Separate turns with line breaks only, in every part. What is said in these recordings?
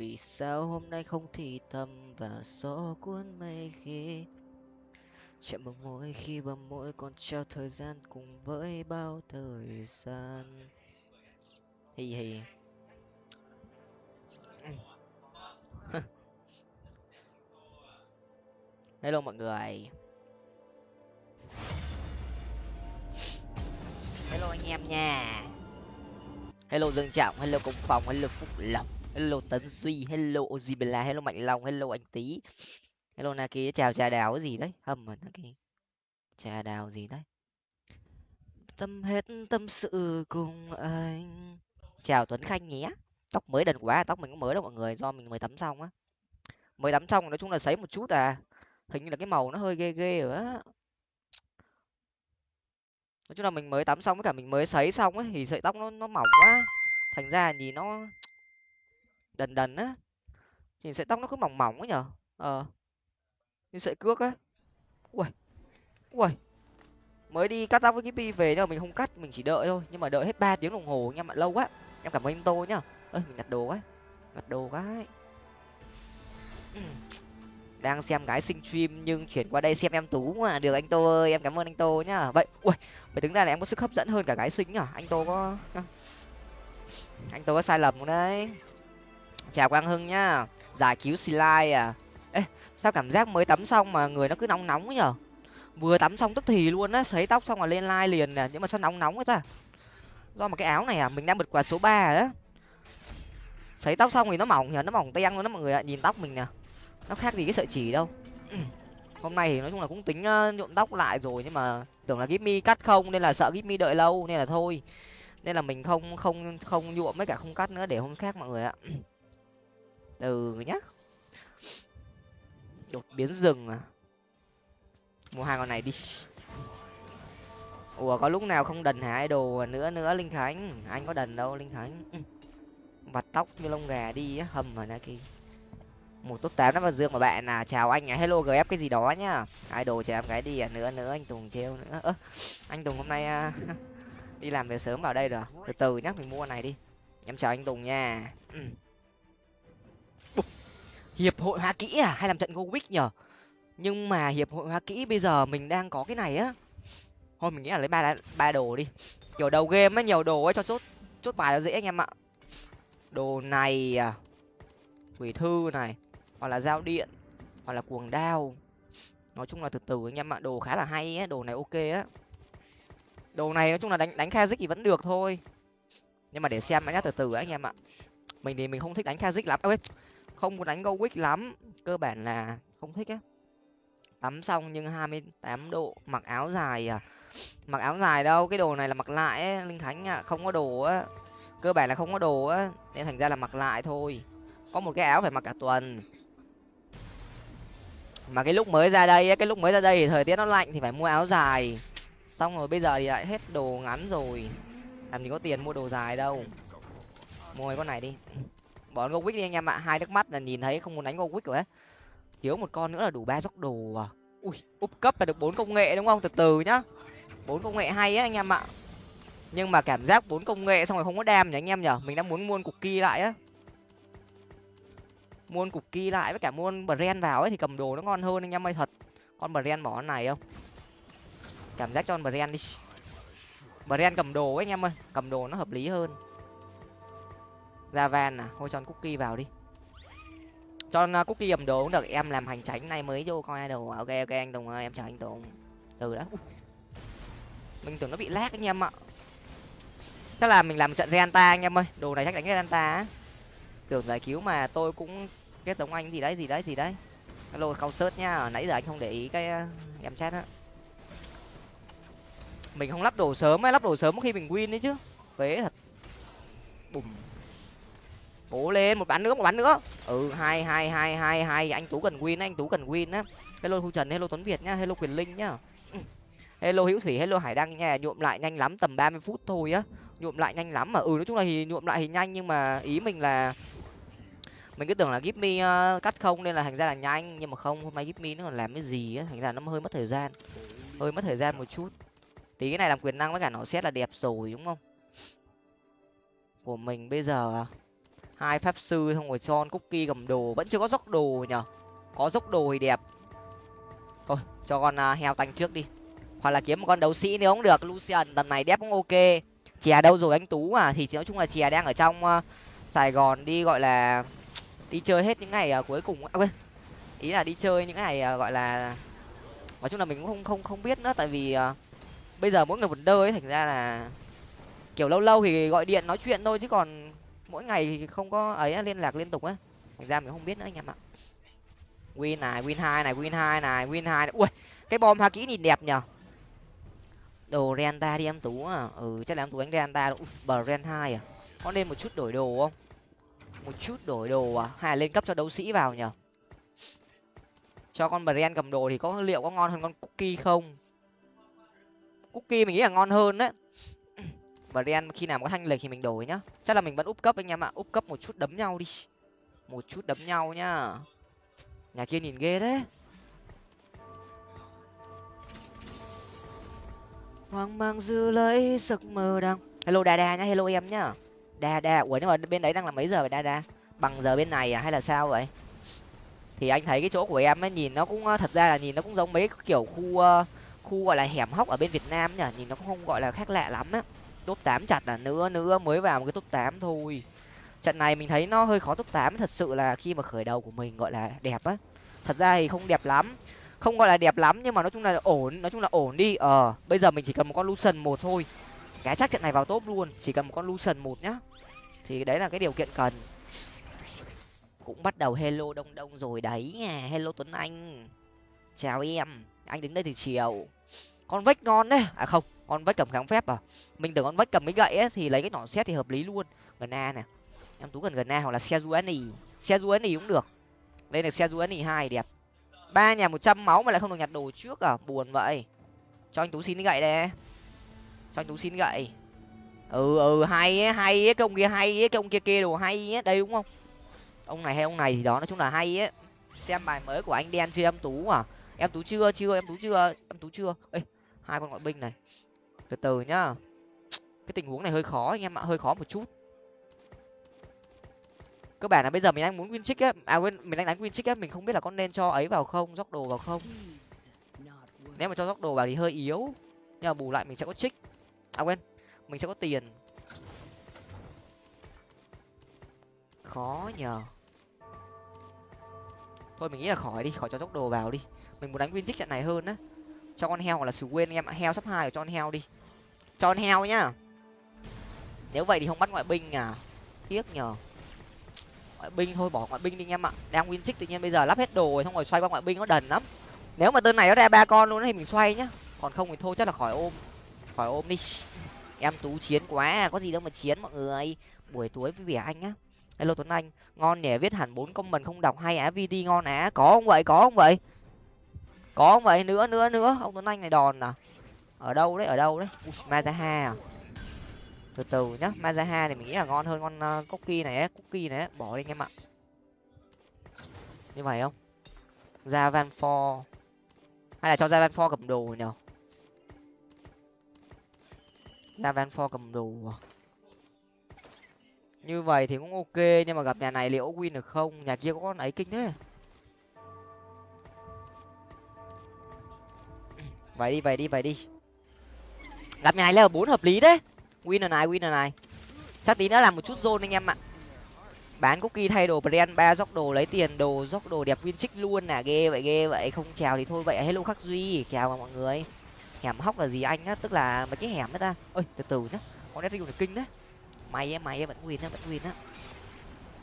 vì sao hôm nay không thì thầm và gió cuốn mây khi chạm bằng môi khi bờ môi còn treo thời gian cùng với bao thời gian. Hì hì. Hello mọi người. Hello anh em nha. Hello dương trọng, hello công phòng, hello phúc lộc hello tấn duy, hello ozibela hello mạnh long, hello anh tý. Hello naki, chào trà đào cái gì đấy? Hâm mà naki? Trà đào gì đấy? Tâm hết tâm sự cùng anh. Chào tuấn khanh nhé. Tóc mới đần quá, tóc mình cũng mới đâu mọi người, do mình mới tắm xong á. Mới tắm xong, nói chung là sấy một chút à. Hình như là cái màu nó hơi ghê ghê rồi á. Nói chung là mình mới tắm xong với cả mình mới sấy xong ấy, thì sợi tóc nó nó mỏng quá. Thành ra nhìn nó đần đần á nhìn sợi tóc nó cứ mỏng mỏng ấy nhở? Ờ. Như sợi cước á. Ui ui mới đi cắt tóc với cái pi về nhưng mà mình không cắt mình chỉ đợi thôi. Nhưng mà đợi hết ba tiếng đồng hồ nha ạ lâu quá. Em cảm ơn anh tô nhá. Ơi mình đặt đồ quá. Đặt đồ cái đang xem gái sinh stream nhưng chuyển qua đây xem em tú mà. Được anh tô ơi em cảm ơn anh tô nhá. Vậy ui phải tính ra là em có sức hấp dẫn hơn cả gái sinh nhở, anh tô có anh tô có sai lầm không đấy? Chào quang hưng nhá. Giải cứu slide à. Ê, sao cảm giác mới tắm xong mà người nó cứ nóng nóng ấy nhở? Vừa tắm xong tức thì luôn á, sấy tóc xong là lên like liền nè, nhưng mà sao nóng nóng ấy ta? Do mà cái áo này à mình đang bật quạt số ba á. Sấy tóc xong thì nó mỏng nhở, nó mỏng teng luôn đó mọi người ạ, nhìn tóc mình nè. Nó khác gì cái sợi chỉ đâu. Hôm nay thì nói chung là cũng tính nhuộm tóc lại rồi, nhưng mà tưởng là gimmy cắt không, nên là sợ gimmy đợi lâu, nên là thôi. Nên là mình không không không nhuộm với cả không cắt nữa, để hôm khác mọi người ạ. từ nhá. Đột biến rừng à? Mua hai con này đi. Ủa có lúc nào không đần hả? Đồ à? nữa nữa linh khánh. Anh có đần đâu linh khánh. Vặt tóc như lông gà đi á hầm mà kia một top tám nó vào dương mà bạn à? Chào anh à? Hello gf cái gì đó nhá. Ai đồ em gái đi à? Nữa nữa anh tùng treo nữa. Ơ anh tùng hôm nay à, đi làm về sớm vào đây rồi. Từ từ nhá mình mua này đi. Em chào anh tùng nha hiệp hội hoa kỹ à? Hay làm trận go week nhở nhưng mà hiệp hội hoa kỹ bây giờ mình đang có cái này á. Thôi mình nghĩ là lấy ba ba đồ đi. Kiểu đầu game á, nhiều đồ ấy cho chốt chốt bài nó dễ anh em ạ. Đồ này à quỷ thư này, hoặc là dao điện, hoặc là cuồng đao. Nói chung là từ từ anh em ạ, đồ khá là hay á, đồ này ok á. Đồ này nói chung là đánh đánh kha thì vẫn được thôi. Nhưng mà để xem nhá, từ từ anh em ạ. Mình thì mình không thích đánh kha lắm. À Ơi không có đánh go quick lắm cơ bản là không thích á. Tắm xong nhưng hai mươi tám độ mặc áo dài à? Mặc áo dài đâu cái đồ này là mặc lại ấy, linh thánh ạ không có đồ á. Cơ bản là không có đồ á nên thành ra là mặc lại thôi. Có một cái áo phải mặc cả tuần. Mà cái lúc mới ra đây cái lúc mới ra đây thì thời tiết nó lạnh thì phải mua áo dài. Xong rồi bây giờ thì lại hết đồ ngắn rồi. Làm gì có tiền mua đồ dài đâu. Mua cái con này đi bỏ gowick đi anh em ạ. Hai nước mắt là nhìn thấy không muốn đánh gowick rồi ấy. Thiếu một con nữa là đủ ba dốc đồ à. Ui úp cấp là được bốn công nghệ đúng không? Từ từ nhá. Bốn công nghệ hay á anh em ạ. Nhưng mà cảm giác bốn công nghệ xong rồi không có đam nhỉ anh em nhở mình đang muốn muôn cục kỳ lại á. Muôn cục kỳ lại với cả muôn brand vào ấy thì cầm đồ nó ngon hơn anh em ơi, thật. Con brand bỏ con này không? Cảm giác cho con brand đi. Brand cầm đồ ấy anh em ơi, cầm đồ nó hợp lý hơn ra van à? Thôi cho cookie vào đi. Cho con à, cookie cầm đồ cũng được. Em làm hành tránh này mới vô coi đồ. À, ok ok, anh tùng ơi, em chào anh tùng. Từ đó. Mình tưởng nó bị lag anh em ạ. Chắc là mình làm trận renta anh em ơi. Đồ này chắc đánh renta á. Tưởng giải cứu mà tôi cũng kết giống anh, gì đấy gì đấy gì đấy. Hello cao sớt nhá nãy giờ anh không để ý cái à, em chat á. Mình không lắp đồ sớm ấy lắp đồ sớm khi mình win đấy chứ. Phế thật. Bùm cố lên một bán nữa một bán nữa. Ừ hai hai hai hai hai. Anh tú cần win anh tú cần win á. Hello thu trần hello tuấn việt nhá hello quyền linh nhá. Hello hữu thủy hello hải đăng nha. Nhuộm lại nhanh lắm tầm ba mươi phút thôi á. Nhuộm lại nhanh lắm mà. Ừ nói chung là thì nhuộm lại thì nhanh nhưng mà ý mình là mình cứ tưởng là give me uh, cắt không nên là thành ra là nhanh. Nhưng mà không hôm nay give me nó còn làm cái gì á? Thành ra nó hơi mất thời gian. Hơi mất thời gian một chút. Tí cái này làm quyền năng với cả nó xét là đẹp rồi đúng không? Của mình bây giờ à? Hai pháp sư xong rồi cho cookie cầm đồ vẫn chưa có dốc đồ nhở có dốc đồ thì đẹp. Thôi cho con uh, heo tanh trước đi. Hoặc là kiếm một con đấu sĩ nếu không được lucian tầm này đép cũng ok. Chè đâu rồi anh tú à? Thì nói chung là chè đang ở trong uh, sài gòn đi gọi là đi chơi hết những ngày uh, cuối cùng à, quên. Ý là đi chơi những ngày uh, gọi là nói chung là mình cũng không không không biết nữa tại vì uh, bây giờ mỗi người một đơ ấy thành ra là kiểu lâu lâu thì gọi điện nói chuyện thôi chứ còn mỗi ngày thì không có ấy liên lạc liên tục á. Thành ra mình không biết nữa anh em ạ. Win này, win hai này, win hai này, win hai này. Ui, cái bom hoa kỹ nhìn đẹp nhở đồ renta đi em tú à. Ừ chắc là em tú anh renta bờ ren hai à. Có nên một chút đổi đồ không? Một chút đổi đồ à? Hay là lên cấp cho đấu sĩ vào nhở cho con brand cầm đồ thì có liệu có ngon hơn con cookie không? Cookie mình nghĩ là ngon hơn đấy và ren khi nào có thanh lịch thì mình đổi nhá. Chắc là mình vẫn úp cấp anh em ạ. Úp cấp một chút đấm nhau đi. Một chút đấm nhau nhá. Nhà kia nhìn ghê đấy. Hoang mang dư lấy giấc mơ đang hello đa đa nhá. Hello em nhá. Đa đa. Ủa nhưng mà bên đấy đang là mấy giờ vậy đa đa? Bằng giờ bên này à hay là sao vậy? Thì anh thấy cái chỗ của em ấy nhìn nó cũng thật ra là nhìn nó cũng giống mấy kiểu khu khu gọi là hẻm hóc ở bên việt nam nhỉ? Nhìn nó cũng không gọi là khác lạ lắm á top tám chặt là nữa nữa mới vào một cái top tám thôi. Trận này mình thấy nó hơi khó top tám, thật sự là khi mà khởi đầu của mình gọi là đẹp á. Thật ra thì không đẹp lắm, không gọi là đẹp lắm nhưng mà nói chung là ổn, nói chung là ổn đi. Ờ bây giờ mình chỉ cần một con lucian một thôi. Cái chắc trận này vào top luôn, chỉ cần một con lucian một nhá. Thì đấy là cái điều kiện cần. Cũng bắt đầu hello đông đông rồi đấy nha, hello tuấn anh. Chào em, anh đến đây từ chiều. Con vách ngon đấy. À không con vách cầm kháng phép à? Mình tưởng con vách cầm cái gậy ấy thì lấy cái nỏ xét thì hợp lý luôn. Gần a nè. Em tú gần gần a hoặc là xe duani xe duani cũng được. Đây là xe duani hai đẹp. Ba nhà một trăm máu mà lại không được nhặt đồ trước à? Buồn vậy. Cho anh tú xin cái gậy đây. Cho anh tú xin gậy. Ừ ừ hay ấy, hay ấy, cái ông kia hay ấy, cái ông kia kia đồ hay ấy đây đúng không? Ông này hay ông này thì đó nói chung là hay ấy xem bài mới của anh đen chưa em tú à? Em tú chưa chưa em tú chưa em tú chưa. Ê hai con ngoại binh này từ từ nhá. Cái tình huống này hơi khó anh em ạ, hơi khó một chút. Cơ bản là bây giờ mình đang muốn win trick á à quên, mình đang đánh win trick á mình không biết là có nên cho ấy vào không dốc đồ vào không. Nếu mà cho dốc đồ vào thì hơi yếu, nhưng mà bù lại mình sẽ có trích à quên, mình sẽ có tiền. Khó nhờ. Thôi mình nghĩ là khỏi đi, khỏi cho dốc đồ vào đi. Mình muốn đánh win trick trận này hơn á. Cho con heo hoặc là sử quên anh em ạ, heo sắp hai cho con heo đi cho con heo nhá. Nếu vậy thì không bắt ngoại binh à? Tiếc nhờ. Ngoại binh, thôi bỏ ngoại binh đi em ạ. Đang win trích tự nhiên bây giờ lắp hết đồ rồi, xong rồi xoay qua ngoại binh nó đần lắm. Nếu mà tên này nó ra ba con luôn thì mình xoay nhá. Còn không thì thôi, chắc là khỏi ôm. Khỏi ôm đi. Em tú chiến quá à, có gì đâu mà chiến mọi người. Buổi tối với vẻ anh á hello tuấn anh, ngon nhỉ, viết hẳn bốn công mình không đọc hay á, vd ngon á. Có không vậy, có không vậy? Có không vậy? Nữa nữa nữa. Ông tuấn anh này đòn à? Ở đâu đấy, ở đâu đấy? Mazaha à? Từ từ nhá, mazaha thì mình nghĩ là ngon hơn con ờ, cookie này ấy. cookie này ấy. bỏ đi anh em ạ. Như vậy không? Ra van for hay là cho ra van for cầm đồ nhở ra van for cầm đồ à? như vậy thì cũng ok, nhưng mà gặp nhà này liệu win được không? Nhà kia có con ấy kinh thế. Vậy đi vậy đi vậy đi gặp nhà này là bốn hợp lý đấy. Win này win này. Chắc tí nữa làm một chút zone anh em ạ. Bán cookie thay đồ brand ba dốc đồ lấy tiền đồ dốc đồ đẹp win trích luôn nè. Ghê vậy ghê vậy. Không chào thì thôi vậy hello khắc duy. Chào mọi người. Hẻm hóc là gì anh á? Tức là mấy cái hẻm đấy ta. Ơi từ từ nhá. Con nét này kinh đấy. Mày em mày em vẫn win á vẫn win á.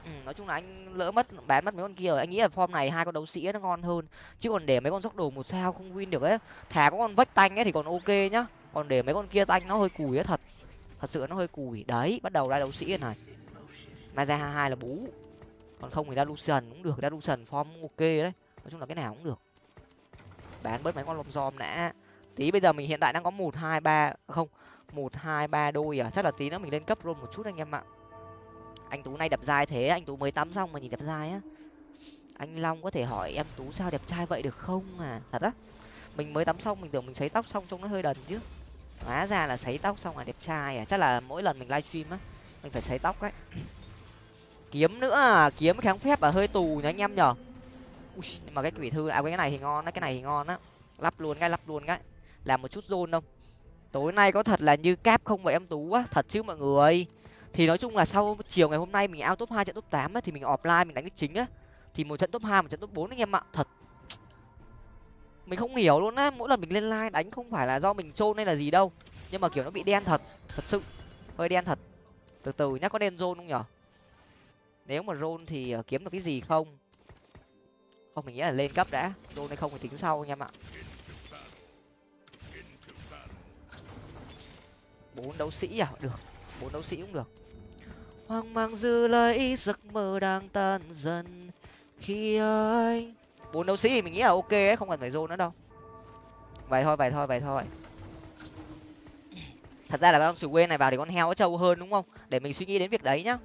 Ừ, nói chung là anh lỡ mất bán mất mấy con kia rồi. Anh nghĩ là form này hai con đấu sĩ nó ngon hơn. Chứ còn để mấy con dốc đồ một sao không win được ấy thà có con vách tanh ấy thì còn ok nhá còn để mấy con kia tanh nó hơi cùi á, thật. Thật sự nó hơi cùi. Đấy, bắt đầu ra đấu sĩ này. Mai ra hai là bú. Còn không thì ra lucian cũng được. Ra lucian form ok đấy. Nói chung là cái nào cũng được. Bán bớt mấy con lồng giom đã. Tí bây giờ mình hiện tại đang có một, hai, ba, không, một, hai, ba đôi à? Chắc là tí nữa mình lên cấp luôn một chút anh em ạ. Anh tú nay đẹp dai thế. Anh tú mới tắm xong mà nhìn đẹp dai á. Anh long có thể hỏi em tú sao đẹp trai vậy được không à? Thật á. Mình mới tắm xong, mình tưởng mình sấy tóc xong trông nó hơi đần chứ hóa ra là sấy tóc xong là đẹp trai à. Chắc là mỗi lần mình livestream á mình phải sấy tóc ấy. Kiếm nữa à kiếm kháng phép và hơi tù nhá anh em nhở. Ui, nhưng mà cái quỷ thư à cái này thì ngon đấy cái này thì ngon á. Lắp luôn cái lắp luôn cái. Làm một chút zone không. Tối nay có thật là như cáp không vậy em tú á? Thật chứ mọi người. Thì nói chung là sau chiều ngày hôm nay mình out top hai trận top tám á thì mình offline mình đánh đích chính á. Thì một trận top hai một trận top bốn anh em ạ. Thật mình không hiểu luôn á, mỗi lần mình lên live đánh không phải là do mình trôn hay là gì đâu. Nhưng mà kiểu nó bị đen thật thật sự. Hơi đen thật. Từ từ nhá, có đen rôn không nhở? Nếu mà rôn thì ờ, kiếm được cái gì không? Không, mình nghĩ là lên cấp đã. Rôn hay không thì tính sau anh em ạ. Bốn đấu sĩ à? Được, bốn đấu sĩ cũng được. Hoang mang dư lấy giấc mơ đang tan dần. Khi anh bốn đấu sĩ thì mình nghĩ là ok ấy không cần phải zone nữa đâu. Vậy thôi vậy thôi vậy thôi. Thật ra là con sù quên này vào thì con heo trâu hơn đúng không? Để mình suy nghĩ đến việc đấy nhá.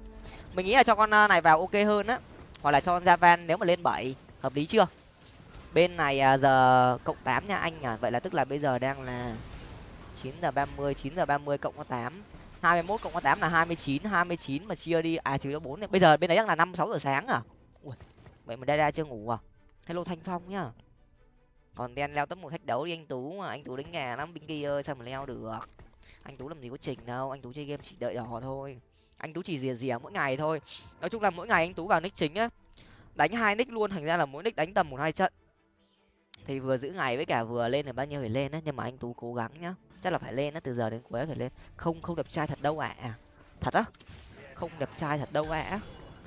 Mình nghĩ là cho con à, này vào ok hơn á. Hoặc là cho con javan nếu mà lên bảy hợp lý chưa? Bên này à, giờ cộng tám nha anh à vậy là tức là bây giờ đang là chín giờ ba mươi chín giờ ba mươi cộng có tám. hai mươi mốt cộng có tám là hai mươi chín hai mươi chín mà chia đi. À trừ cho bốn bây giờ bên đấy đang là năm sáu giờ sáng à? Ui, vậy mà đa chưa ngủ à? Hello thanh phong nhá. Còn đen leo tấm một thách đấu đi, anh tú mà, anh tú đánh nhà lắm, binh kia ơi, sao mà leo được? Anh tú làm gì có trình đâu, anh tú chơi game chỉ đợi đỏ thôi. Anh tú chỉ rìa rìa mỗi ngày thôi. Nói chung là mỗi ngày anh tú vào nick chính á, đánh hai nick luôn, thành ra là mỗi nick đánh tầm một hai trận. Thì vừa giữ ngày với cả vừa lên là bao nhiêu phải lên á, nhưng mà anh tú cố gắng nhá. Chắc là phải lên á, từ giờ đến cuối phải lên. Không không đẹp trai thật đâu ạ. À. thật á? Không đẹp trai thật đâu ạ. À.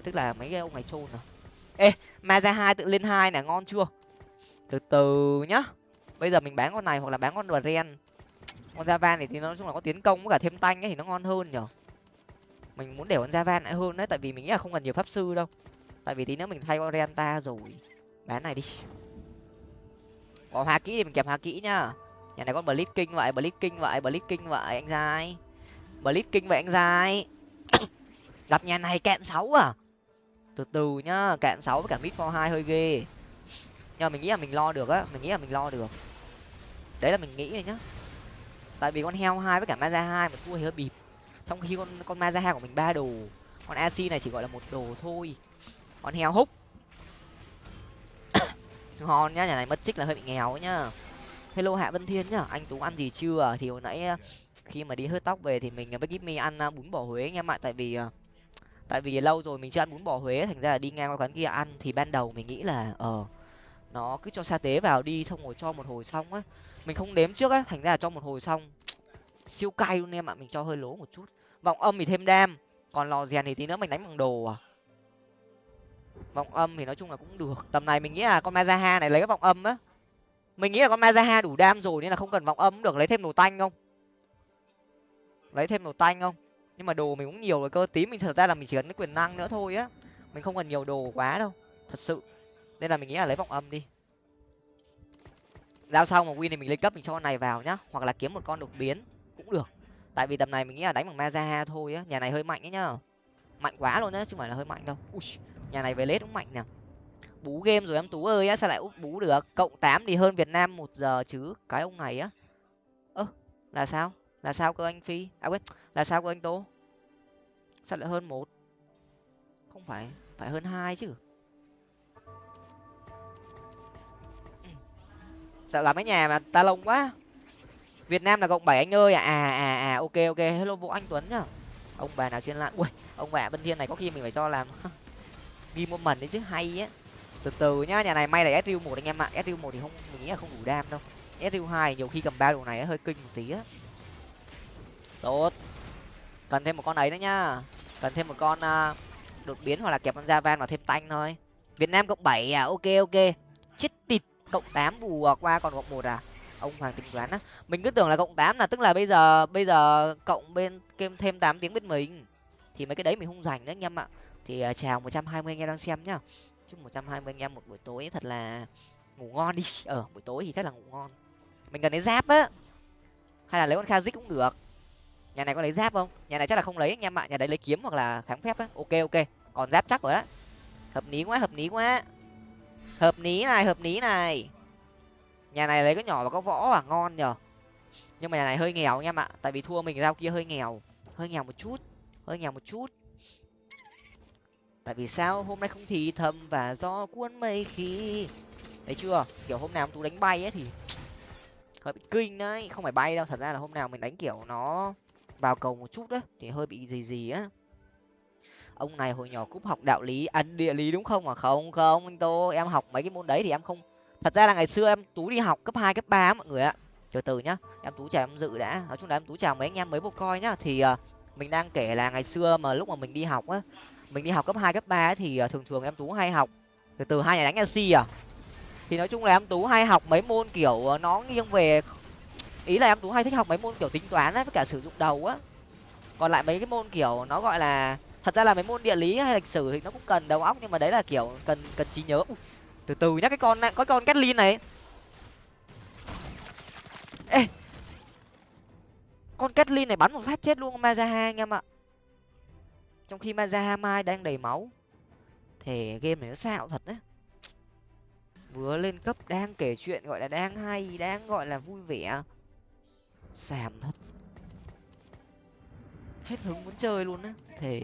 tức là mấy cái ông này trôn à ê, ma ra hai tự lên hai này ngon chưa? Từ từ nhá. Bây giờ mình bán con này hoặc là bán con đùa ren con Javan này thì nó nói chung là có tiến công với cả thêm tanh ấy thì nó ngon hơn nhở? Mình muốn để con Javan lại hơn đấy, tại vì mình nghĩ là không cần nhiều pháp sư đâu. Tại vì tí nữa mình thay con Renta rồi. Bán này đi. Có hoa kỹ thì mình kẹp hoa kỹ nhá. Nhà này con blitz kinh vậy blitz kinh vậy blitz kinh vậy, anh giai. Blitz kinh vậy, anh giai. Gặp nhà này cạn sáu à? Từ từ nhá, cạn sáu với cả mid for hai hơi ghê. Nhưng mà mình nghĩ là mình lo được á, mình nghĩ là mình lo được. Đấy là mình nghĩ rồi nhá. Tại vì con heo hai với cả ma hai mà thua thì hơi bịp. Trong khi con con ma hai của mình ba đồ, con ac này chỉ gọi là một đồ thôi. Con heo húc. Ngon nhá, nhà này mất chích là hơi bị nghèo nhá. Hello hạ vân thiên nhá, anh tú ăn gì chưa? Thì hồi nãy à, khi mà đi hớt tóc về thì mình à, với mi ăn à, bún bò huế anh em ạ. Tại vì tại vì lâu rồi mình chưa ăn bún bò huế, thành ra là đi ngang qua quán kia ăn thì ban đầu mình nghĩ là ờ nó cứ cho sa tế vào đi xong rồi cho một hồi xong á. Mình không đếm trước á, thành ra là cho một hồi xong, siêu cay luôn em ạ, mình cho hơi lố một chút. Vọng âm thì thêm đam, còn lò rèn thì tí nữa mình đánh bằng đồ à. Vọng âm thì nói chung là cũng được. Tầm này mình nghĩ là con mazaha này lấy cái vọng âm á. Mình nghĩ là con mazaha đủ đam rồi nên là không cần vọng âm được. Lấy thêm đồ tanh không? Lấy thêm đồ tanh không? Nhưng mà đồ mình cũng nhiều rồi cơ tí mình thật ra là mình chỉ cần cái quyền năng nữa thôi á. Mình không cần nhiều đồ quá đâu thật sự. Nên là mình nghĩ là lấy vọng âm đi. Giao sau mà win thì mình lên cấp mình cho con này vào nhá hoặc là kiếm một con đột biến cũng được. Tại vì tầm này mình nghĩ là đánh bằng mazaha thôi á nhà này hơi mạnh ấy nhá. Mạnh quá luôn á chứ không phải là hơi mạnh đâu. Ui, nhà này về lết cũng mạnh nè. Bú game rồi em tú ơi á sao lại úp bú được? Cộng tám thì hơn việt nam một giờ chứ cái ông này á. Ơ là sao? Là sao cơ anh phi? À quên là sao của anh tố sao lại hơn một? Không phải phải hơn hai chứ. Sợ gặp mấy nhà mà ta lông quá. Việt nam là cộng bảy anh ơi. À à à, à ok ok. Hello vũ anh tuấn nhá. Ông bà nào trên lạn ui ông bà bên thiên này có khi mình phải cho làm ghi một mần đấy chứ. Hay á. Từ từ nhá nhà này may là sriu một anh em ạ. Sriu một thì không mình nghĩ là không đủ đam đâu. Sriu hai nhiều khi cầm ba đồ này hơi kinh một tí á. Tốt cần thêm một con ấy nữa nhá. Cần thêm một con uh, đột biến hoặc là kẹp con javan vào thêm tanh thôi. Việt nam cộng bảy à? Ok ok. Chết tịt. Cộng tám bù à? qua còn cộng một à? Ông hoàng tính toán á. Mình cứ tưởng là cộng tám là tức là bây giờ bây giờ cộng bên thêm thêm tám tiếng bên mình. Thì mấy cái đấy mình không dành nữa anh em ạ. Thì uh, chào một trăm hai mươi anh em đang xem nhá. Chúc một trăm hai mươi anh em một buổi tối thật là ngủ ngon đi. Ở buổi tối thì chắc là ngủ ngon. Mình cần lấy giáp á. Hay là lấy con khazik cũng được nhà này có lấy giáp không? Nhà này chắc là không lấy anh em ạ. Nhà đấy lấy kiếm hoặc là kháng phép á. Ok ok. Còn giáp chắc rồi đó hợp lý quá, hợp lý quá. Hợp lý này, hợp lý này. Nhà này lấy cái nhỏ và có võ à? Ngon nhở nhưng mà nhà này hơi nghèo anh em ạ. Tại vì thua mình rau kia hơi nghèo. Hơi nghèo một chút. Hơi nghèo một chút. Tại vì sao hôm nay không thì thầm và do cuốn mây khi? Thấy chưa? Kiểu hôm nào tú đánh bay ấy thì hơi bị kinh đấy. Không phải bay đâu. Thật ra là hôm nào mình đánh kiểu nó vào cầu một chút đấy thì hơi bị gì gì á. Ông này hồi nhỏ cúp học đạo lý ăn địa lý đúng không? À không không anh tô em học mấy cái môn đấy thì em không thật ra là ngày xưa em tú đi học cấp hai cấp ba mọi người ạ. Từ từ nhá em tú chào em dự đã. Nói chung là em tú chào mấy anh em mới vô coi nhá. Thì uh, mình đang kể là ngày xưa mà lúc mà mình đi học á mình đi học cấp hai cấp ba thì uh, thường thường em tú hay học từ từ hai nhà đánh nc à. Thì nói chung là em tú hay học mấy môn kiểu uh, nó nghiêng về ý là em tú hay thích học mấy môn kiểu tính toán á với cả sử dụng đầu á. Còn lại mấy cái môn kiểu nó gọi là thật ra là mấy môn địa lý hay lịch sử thì nó cũng cần đầu óc nhưng mà đấy là kiểu cần cần trí nhớ. Ui, từ từ nhá cái con có con Catlin này. Ê con Catlin này bắn một phát chết luôn Mazaha anh em ạ. Trong khi Mazaha mai đang đầy máu. Thể game này nó xạo thật đấy vừa lên cấp đang kể chuyện gọi là đang hay đang gọi là vui vẻ xàm thật. Hết hứng muốn chơi luôn á. Thì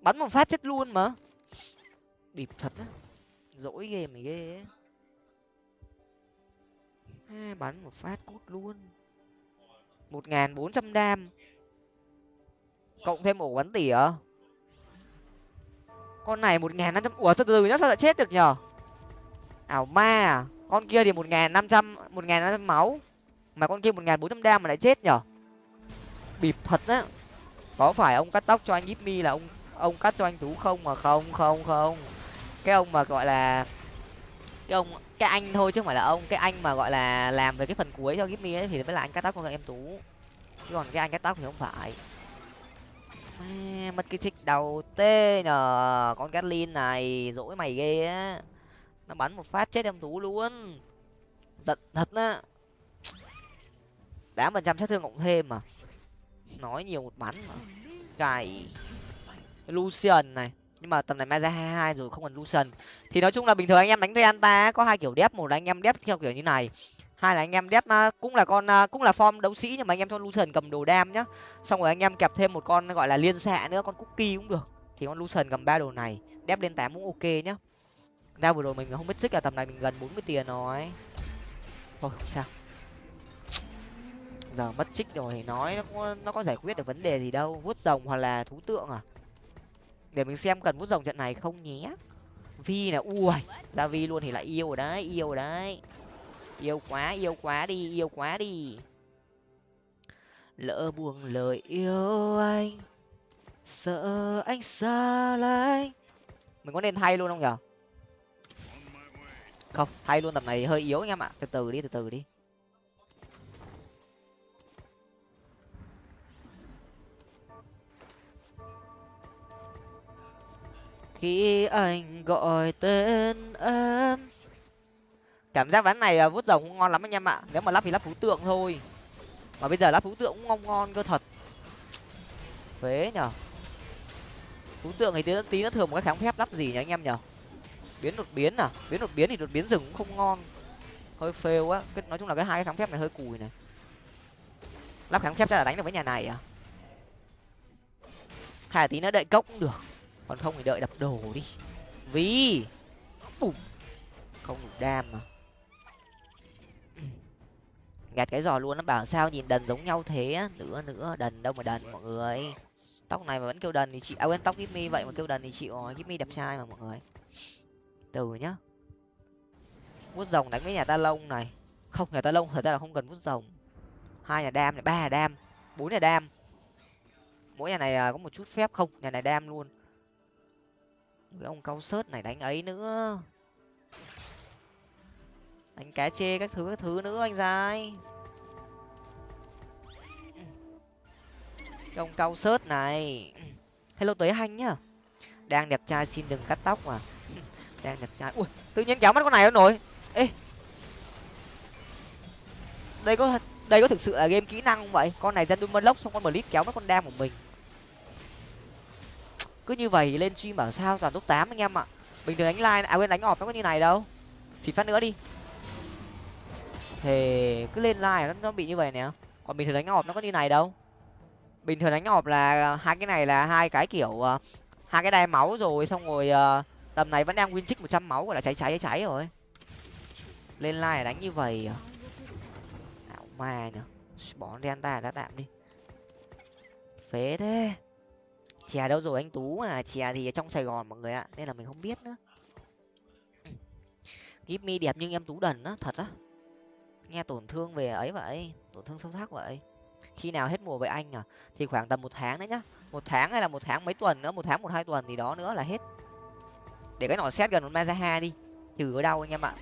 bắn một phát chết luôn mà. Bịp thật á. Dỗi ghê mày ghê ấy à, bắn một phát cút luôn. Một ngàn bốn trăm đam. Cộng thêm ổ bắn tỉa. Con này một ngàn năm trăm ủa từ từ nhá sao lại chết được nhở? Ảo ma à? Con kia thì một nghìn năm trăm, một nghìn năm trăm máu. Mà con kia một nghìn bốn trăm đam mà lại chết nhở? Bịp thật á. Có phải ông cắt tóc cho anh Jimmy là ông ông cắt cho anh tú không mà không không không. Cái ông mà gọi là, cái ông, cái anh thôi chứ không phải là ông. Cái anh mà gọi là làm về cái phần cuối cho Jimmy ấy thì mới là anh cắt tóc của em tú. Chứ còn cái anh cắt tóc thì không phải. Mất cái trích đầu tê nhờ. Con Gatlin này, dỗi mày ghê á nó bắn một phát chết em tú luôn. Giận thật á. Tám phần trăm sát thương cộng thêm mà. Nói nhiều một bắn mà. Cày lucian này. Nhưng mà tầm này mai ra hai hai rồi, không còn lucian. Thì nói chung là bình thường anh em đánh reanta có hai kiểu đép một là anh em đép theo kiểu như này. Hai là anh em đép à, cũng là con à, cũng là form đấu sĩ nhưng mà anh em cho lucian cầm đồ đam nhá. Xong rồi anh em kẹp thêm một con gọi là liên xạ nữa, con cookie cũng được. Thì con lucian cầm ba đồ này. Đép lên tám cũng ok nhá ra vừa rồi mình không biết xích là tầm này mình gần bốn mươi tiền rồi. Thôi không sao. Giờ mất trích rồi thì nói nó có, nó có giải quyết được vấn đề gì đâu. Vuốt rồng hoặc là thú tượng à? Để mình xem cần vuốt rồng trận này không nhé. Vi là ui ra vi luôn thì lại yêu rồi đấy yêu rồi đấy. Yêu quá yêu quá đi yêu quá đi. Lỡ buông lời yêu anh sợ anh xa lánh. Mình có nên thay luôn không nhở? Không thay luôn tập này hơi yếu anh em ạ. Từ từ đi từ từ đi. Khi anh gọi tên em. Cảm giác ván này à, vuốt rồng cũng ngon lắm anh em ạ. Nếu mà lắp thì lắp thú tượng thôi. Mà bây giờ lắp thú tượng cũng ngon ngon cơ thật. Phế nhở thú tượng thì tí, tí nó thường một cái kháng phép lắp gì nhỉ anh em nhở biến đột biến à? Biến đột biến thì đột biến rừng cũng không ngon. Hơi phê á. Cái, nói chung là cái hai cái kháng phép này hơi cùi này. Lắp kháng phép chắc là đánh được với nhà này à? Hai tí nữa đợi cốc cũng được. Còn không thì đợi đập đồ đi. Vì Bùm. không đủ đam mà. Gạt cái giò luôn nó bảo sao nhìn đần giống nhau thế nữa nữa, đần đâu mà đần, mọi người. Tóc này mà vẫn kêu đần thì chị à quên, tóc Gimmy vậy mà kêu đần thì chịu rồi Gimmy đẹp trai mà, mọi người từ nhá. Vuốt rồng đánh với nhà ta lông này. Không, nhà ta lông thật ra là không cần vuốt rồng. Hai nhà đam này, ba nhà đam, bốn nhà đam. Mỗi nhà này à, có một chút phép không? Nhà này đam luôn. Cái ông cao sớt này đánh ấy nữa. Đánh cá chê các thứ các thứ nữa anh dài cái ông cao sớt này. Hello tới hanh nhá. Đang đẹp trai xin đừng cắt tóc mà đang đẹp trai. Ui tự nhiên kéo mắt con này nó nổi ê. Đây có đây có thực sự là game kỹ năng không vậy? Con này dân đun lốc xong con blitz kéo mất con đam của mình. Cứ như vậy lên stream bảo sao toàn top tám anh em ạ. Bình thường đánh like à quên đánh ọp nó có như này đâu. Xịt phát nữa đi. Thì cứ lên like nó, nó bị như vậy nè. Còn bình thường đánh ọp nó có như này đâu. Bình thường đánh ọp là hai cái này là hai cái kiểu ờ, hai cái đai máu rồi xong rồi uh, tầm này vẫn đang win trích một trăm máu, gọi là cháy cháy cháy rồi. Lên like đánh như vậy à? Ảo ma nhở bỏ đen đã tạm đi. Phế thế. Chè đâu rồi anh tú à? Chè thì ở trong sài gòn mọi người ạ, nên là mình không biết nữa. Gip mi đẹp nhưng em tú đần á, thật á. Nghe tổn thương về ấy vậy, tổn thương sâu sắc vậy. Khi nào hết mùa với anh à? Thì khoảng tầm một tháng đấy nhá. Một tháng hay là một tháng mấy tuần nữa, một tháng một hai tuần thì đó nữa là hết để cái nỏ xét gần một mazaha đi. Trừ ở đâu anh em ạ?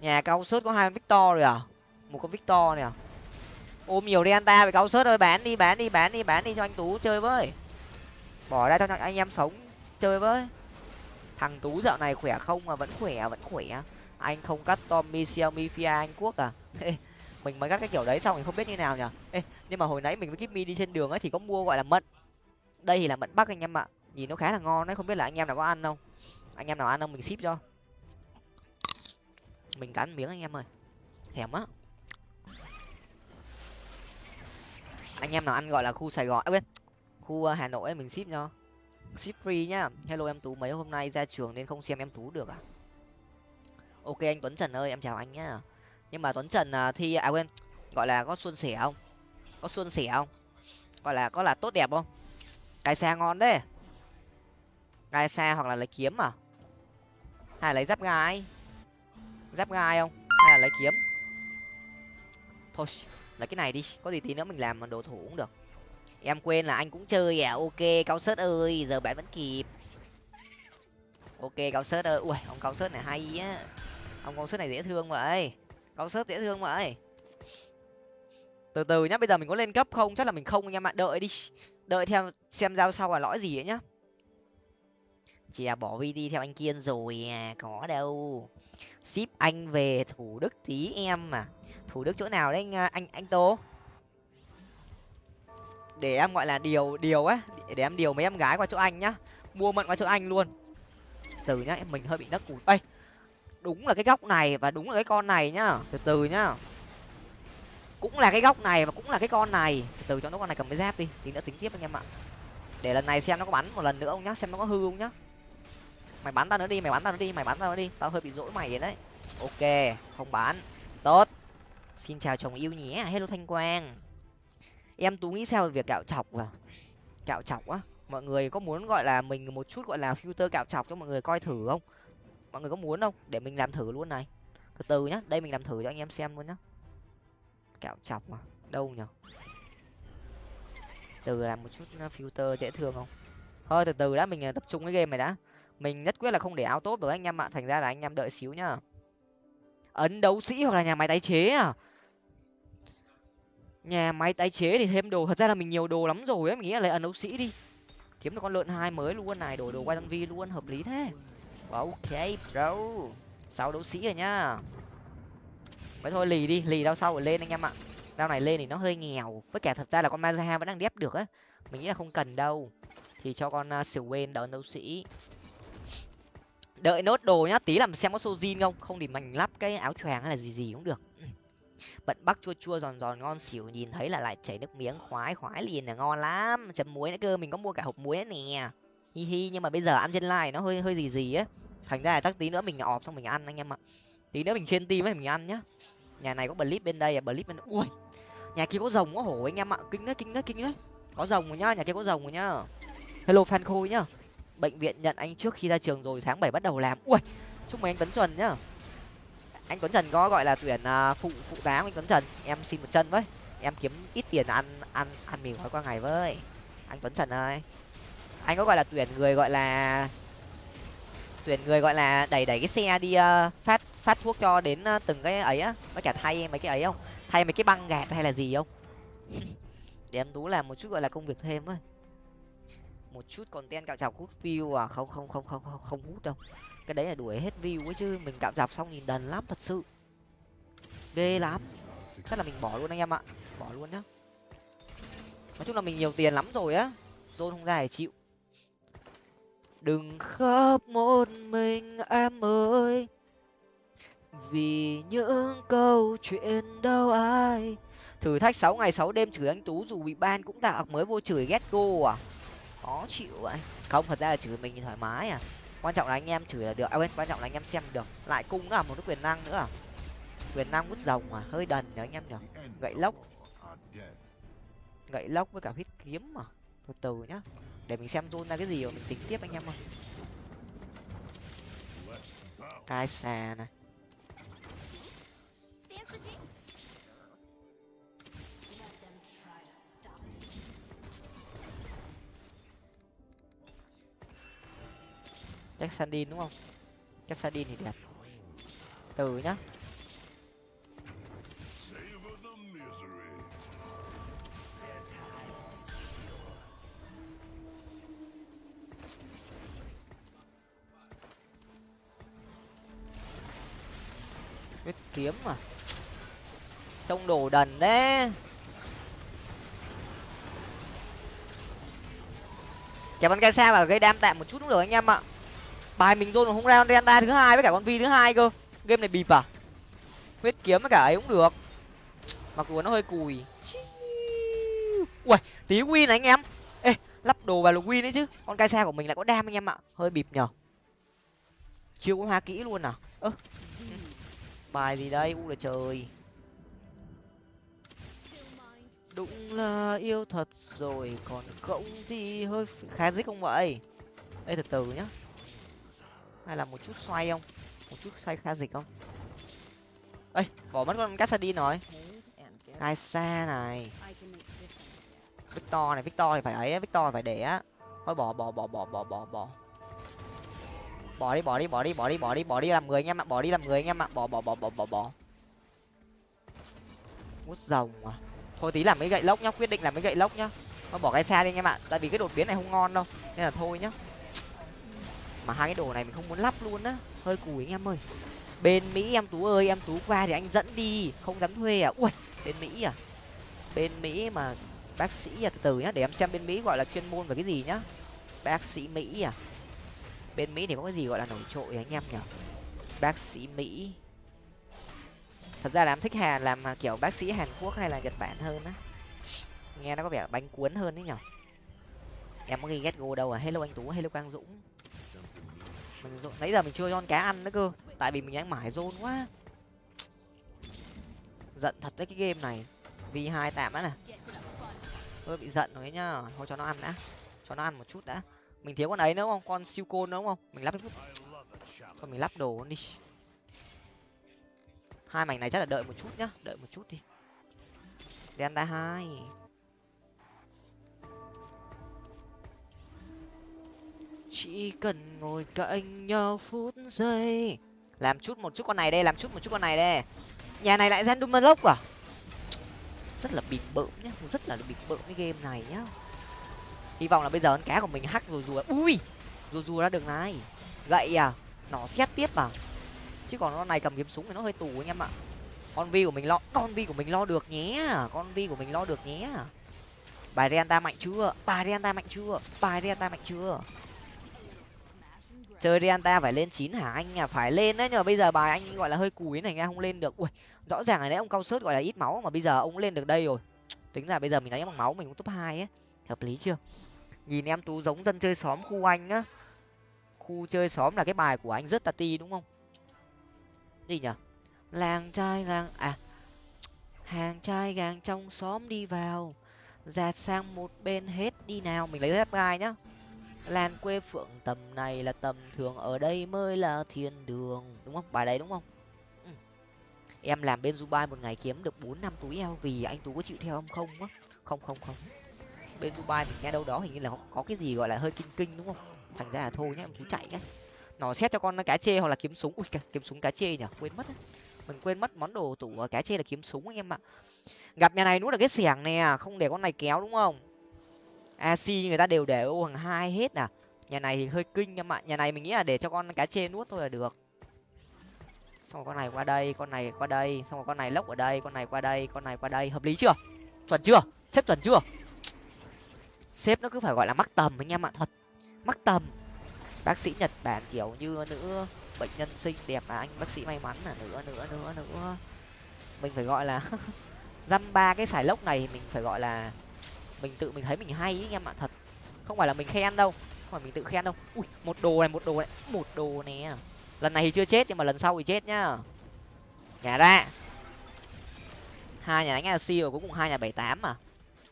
Nhà cao sớt có hai con victor rồi à? Một con victor này à ôm nhiều Delta về cao sớt ơi bán đi bán đi bán đi bán đi cho anh tú chơi với. Bỏ ra cho anh em sống chơi với. Thằng tú dạo này khỏe không mà vẫn khỏe vẫn khỏe. Anh không cắt tommy xiaomi fia anh quốc à? Mình mới cắt cái kiểu đấy xong mình không biết như nào nhở Ê, nhưng mà hồi nãy mình với kip đi trên đường ấy thì có mua gọi là mận. Đây thì là mận bắc anh em ạ nhìn nó khá là ngon đấy không biết là anh em nào có ăn không? Anh em nào ăn không? Mình ship cho. Mình cắn miếng anh em ơi. Thèm á. Anh em nào ăn gọi là khu sài gòn à, quên. Khu à, hà nội ấy, mình ship cho. Ship free nhá. Hello em tú mấy hôm nay ra trường nên không xem em tú được à? Ok anh tuấn trần ơi em chào anh nhá. Nhưng mà tuấn trần à, thi à quên gọi là có xuân sẻ không? Có xuân sẻ không? Gọi là có là tốt đẹp không? Cái xe ngon đấy gai xa hoặc là lấy kiếm à? Hay là lấy giáp gai? Giáp gai không? Hay là lấy kiếm? Thôi, lấy cái này đi. Có gì tí nữa mình làm đồ thủ cũng được. Em quên là anh cũng chơi à? Ok, cao sớt ơi, giờ bạn vẫn kịp. Ok, cao sớt ơi. Ui, ông cao sớt này hay á. Ông cao sớt này dễ thương vậy. Cao sớt dễ thương vậy. Từ từ nhá, bây giờ mình có lên cấp không? Chắc là mình không anh em ạ đợi đi. Đợi theo, xem giao sau là lõi gì ấy nhá chị à bỏ đi theo anh kiên rồi à có đâu. Ship anh về thủ đức tí em mà thủ đức chỗ nào đấy anh à, anh anh tô? Để em gọi là điều điều á, để em điều mấy em gái qua chỗ anh nhá. Mua mận qua chỗ anh luôn. Từ nhá, em mình hơi bị nấc cụt. Ây đúng là cái góc này và đúng là cái con này nhá. Từ từ nhá. Cũng là cái góc này và cũng là cái con này. Từ từ cho nó con này cầm cái giáp đi, tí nữa tính tiếp anh em ạ. Để lần này xem nó có bắn một lần nữa không nhá, xem nó có hư không nhá mày bắn tao nữa đi, mày bắn tao nữa đi, mày bắn tao nữa đi. Tao hơi bị dỗi mày đấy. Ok, không bán tốt. Xin chào chồng yêu nhé. Hello thanh quang. Em tú nghĩ sao về việc cạo chọc à? Cạo chọc á? Mọi người có muốn gọi là mình một chút gọi là filter cạo chọc cho mọi người coi thử không? Mọi người có muốn không? Để mình làm thử luôn này. Từ từ nhá, đây mình làm thử cho anh em xem luôn nhá. Cạo chọc mà đâu nhở? Từ làm một chút uh, filter dễ thương không? Thôi, từ từ đã, mình uh, tập trung cái game này đã mình nhất quyết là không để áo tốt được anh em ạ thành ra là anh em đợi xíu nhá. Ấn đấu sĩ hoặc là nhà máy tái chế à? Nhà máy tái chế thì thêm đồ thật ra là mình nhiều đồ lắm rồi ấy mình nghĩ là lấy ấn đấu sĩ đi. Kiếm được con lợn hai mới luôn này đổi đồ qua tăng vi luôn hợp lý thế. Ok bro. Sáu đấu sĩ rồi nhá. Vậy thôi lì đi lì đau sau rồi lên anh em ạ. Đau này lên thì nó hơi nghèo với cả thật ra là con mazaha vẫn đang đép được á. Mình nghĩ là không cần đâu. Thì cho con uh, Swain đỡ đấu sĩ đợi nốt đồ nhá tí làm xem có sojin không. Không thì mình lắp cái áo choàng hay là gì gì cũng được. Bận bắc chua chua giòn giòn ngon xỉu nhìn thấy là lại chảy nước miếng khoái khoái liền là ngon lắm. Chấm muối nữa cơ mình có mua cả hộp muối nè. Hi hi nhưng mà bây giờ ăn trên like nó hơi hơi gì gì á. Thành ra là chắc tí nữa mình ọp xong mình ăn anh em ạ. Tí nữa mình trên tim ấy mình ăn nhá. Nhà này có blip bên đây à blip bên ui nhà kia có rồng có hổ anh em ạ. Kinh đấy kinh đấy kinh đấy. Có rồng rồi nhá nhà kia có rồng rồi nhá. Hello fan khôi nhá bệnh viện nhận anh trước khi ra trường rồi tháng bảy bắt đầu làm. Ui chúc mừng anh tuấn trần nhá. Anh tuấn trần có gọi là tuyển à, phụ phụ tá anh tuấn trần. Em xin một chân với. Em kiếm ít tiền ăn ăn ăn mì gói qua ngày với. Anh tuấn trần ơi. Anh có gọi là tuyển người gọi là tuyển người gọi là đẩy đẩy cái xe đi uh, phát phát thuốc cho đến uh, từng cái ấy á. Với cả thay mấy cái ấy không? Thay mấy cái băng gạt hay là gì không? Để em tú làm một chút gọi là công việc thêm thôi một chút còn ten cạo chọc hút view à? Không không không không không, không hút đâu. Cái đấy là đuổi hết view ấy chứ. Mình cạo chọc xong nhìn đần lắm thật sự. Ghê lắm. Chắc là mình bỏ luôn anh em ạ. Bỏ luôn nhá. Nói chung là mình nhiều tiền lắm rồi á. Tôi không ra để chịu. Đừng khóc một mình em ơi. Vì những câu chuyện đâu ai. Thử thách sáu ngày sáu đêm chửi anh tú dù bị ban cũng tạo mới vô chửi ghét cô à? Khó chịu vậy. Không, thật ra là chửi mình thì thoải mái à. Quan trọng là anh em chửi là được. À quên, quan trọng là anh em xem được. Lại cung nữa à một cái quyền năng nữa. À quyền năng hút rồng à hơi đần nhở anh em nhở gậy lốc. Gậy lốc với cả huyết kiếm mà. Từ từ nhá. Để mình xem run ra cái gì rồi mình tính tiếp anh em ơi. Cái xà này. Chắc sandin đúng không? Chắc sandin thì đẹp. Từ nhá. Biết kiếm mà. Trông đồ đần đấy. Kéo bắn cây xa và gây đam tạm một chút cũng được anh em ạ bài mình rồi không ra delta thứ hai với cả con vi thứ hai cơ. Game này bịp à? Huyết kiếm với cả ấy cũng được. Mặc dù nó hơi cùi. Ui, tí win này anh em. Ê, lắp đồ vào là win đấy chứ. Con cai xe của mình lại có đam anh em ạ. Hơi bịp nhở chưa có hoa kỹ luôn à? Ơ. Bài gì đây? U là trời. Đúng là yêu thật rồi. Còn không thì hơi khá dích không vậy? Đây từ từ nhá hay là một chút xoay không? Một chút xoay kha dịch không? Ây bỏ mất con cassadin rồi. Cai xa này. Victor này, victor thì phải ấy victor phải để á. Thôi bỏ bỏ bỏ bỏ bỏ bỏ bỏ. Bỏ đi bỏ đi bỏ đi bỏ đi bỏ đi bỏ đi làm người anh em ạ, bỏ đi làm người anh em ạ. Bỏ bỏ bỏ bỏ bỏ bỏ. Mút rồng à. Thôi tí làm mấy gậy lốc nhá, quyết định làm mấy gậy lốc nhá. Thôi bỏ cái xa đi anh em ạ, tại vì cái đột biến này không ngon đâu, nên là thôi nhá mà hai cái đồ này mình không muốn lắp luôn á. Hơi cùi anh em ơi. Bên mỹ em tú ơi, em tú qua thì anh dẫn đi, không dám thuê à. Ui, bên mỹ à. Bên mỹ mà bác sĩ à từ từ nhá, để em xem bên mỹ gọi là chuyên môn về cái gì nhá. Bác sĩ mỹ à. Bên mỹ thì có cái gì gọi là nổi trội anh em nhở bác sĩ mỹ. Thật ra là em thích hàn, làm kiểu bác sĩ hàn quốc hay là nhật bản hơn á. Nghe nó có vẻ bánh cuốn hơn đấy nhở em có ghi ghét go đâu à? Hello anh tú, hello quang dũng mình nãy giờ mình chưa con cá ăn nữa cơ. Tại vì mình đang mải zone quá. Giận thật đấy cái game này. Vì hai tạm á nè tôi bị giận rồi nhá. Thôi cho nó ăn đã. Cho nó ăn một chút đã. Mình thiếu con ấy nữa không? Con siêu côn nữa đúng không? Mình lắp chút thôi mình lắp đồ đi. Hai mảnh này chắc là đợi một chút nhá. Đợi một chút đi. Delta hai. Chỉ cần ngồi cạnh nhau phút giây. Làm chút một chút con này đây, làm chút một chút con này đây. Nhà này lại random lốc à? Rất là bịp bợm nhá, rất là bịp bợm cái game này nhá. Hy vọng là bây giờ con cá của mình hack rồi rùa. Ui, rùa rùa ra đường này. Gậy à nó xét tiếp à? Chứ còn con này cầm kiếm súng thì nó hơi tù anh em ạ. Con vi của mình lo, con vi của mình lo được nhé. Con vi của mình lo được nhé. Bài renta mạnh chưa? Bài renta mạnh chưa? Bài renta mạnh chưa? Chơi Rianta phải lên chín hả? Anh à phải lên đấy, nhưng mà bây giờ bài anh gọi là hơi cùi này, nghe không lên được. Ui, rõ ràng là đấy, ông cao sớt gọi là ít máu mà bây giờ ông lên được đây rồi. Tính ra bây giờ mình đánh bằng máu, mình cũng top hai ấy. Hợp lý chưa? Nhìn em tú giống dân chơi xóm khu anh á. Khu chơi xóm là cái bài của anh rất tati đúng không? Gì nhở? Làng trai làng à hàng trai gàng trong xóm đi vào. Dạt sang một bên hết, đi nào, mình lấy dép gai nhá lan quê phượng tầm này là tầm thường ở đây mới là thiên đường đúng không? Bài đấy đúng không? Ừ. em làm bên dubai một ngày kiếm được bốn năm túi eo vì anh tú có chịu theo không? Không á. Không không không. Bên dubai mình nghe đâu đó hình như là có cái gì gọi là hơi kinh kinh đúng không? Thành ra là thôi nhá em tú chạy nhá. Nó xét cho con cá chê hoặc là kiếm súng. Ui kiếm súng cá chê nhở quên mất mình quên mất món đồ tủ cá chê là kiếm súng anh em ạ. Gặp nhà này nuốt là cái xẻng nè không để con này kéo đúng không ac người ta đều để ô hàng hai hết à? Nhà này thì hơi kinh em ạ. Nhà này mình nghĩ là để cho con cá chê nuốt thôi là được. Xong rồi con này qua đây, con này qua đây. Xong rồi con này lốc ở đây, con này qua đây, con này qua đây. Hợp lý chưa? Chuẩn chưa? Xếp chuẩn chưa? Xếp nó cứ phải gọi là mắc tầm anh em ạ, thật. Mắc tầm. Bác sĩ nhật bản kiểu như nữ bệnh nhân xinh đẹp à anh bác sĩ may mắn là nữa nữa nữa nữa. Mình phải gọi là dăm ba cái xài lốc này mình phải gọi là mình tự mình thấy mình hay ý anh em ạ, thật. Không phải là mình khen đâu, không phải mình tự khen đâu. Ui, một đồ này, một đồ này, một đồ nè. Lần này thì chưa chết, nhưng mà lần sau thì chết nhá. Nhà ra. Hai nhà đánh là siêu cũng cùng hai nhà bảy tám mà.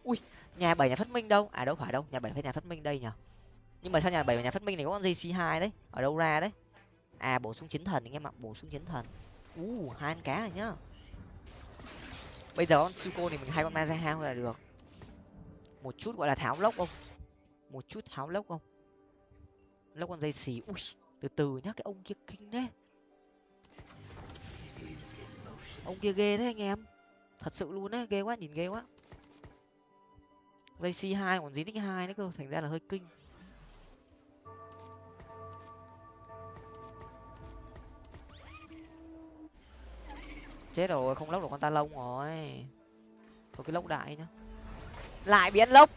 Ui, nhà bảy nhà phát minh đâu? À đâu phải đâu, nhà bảy phải nhà phát minh đây nhở nhưng mà sao nhà bảy và nhà phát minh này có con jc hai đấy? Ở đâu ra đấy? À bổ sung chiến thần anh em ạ, bổ sung chiến thần. U hai con cá rồi nhá. Bây giờ con suko thì mình hai con ma ra hao là được một chút gọi là tháo lốc không? Một chút tháo lốc không? Lốc con dây xì, ui, từ từ nhá, cái ông kia kinh đấy ông kia ghê đấy anh em. Thật sự luôn đấy, ghê quá, nhìn ghê quá. Dây c hai, còn dính nick hai nữa cơ, thành ra là hơi kinh. Chết rồi, không lốc được con ta lông rồi. Thôi cái lốc đại nhá lại bị ăn lốc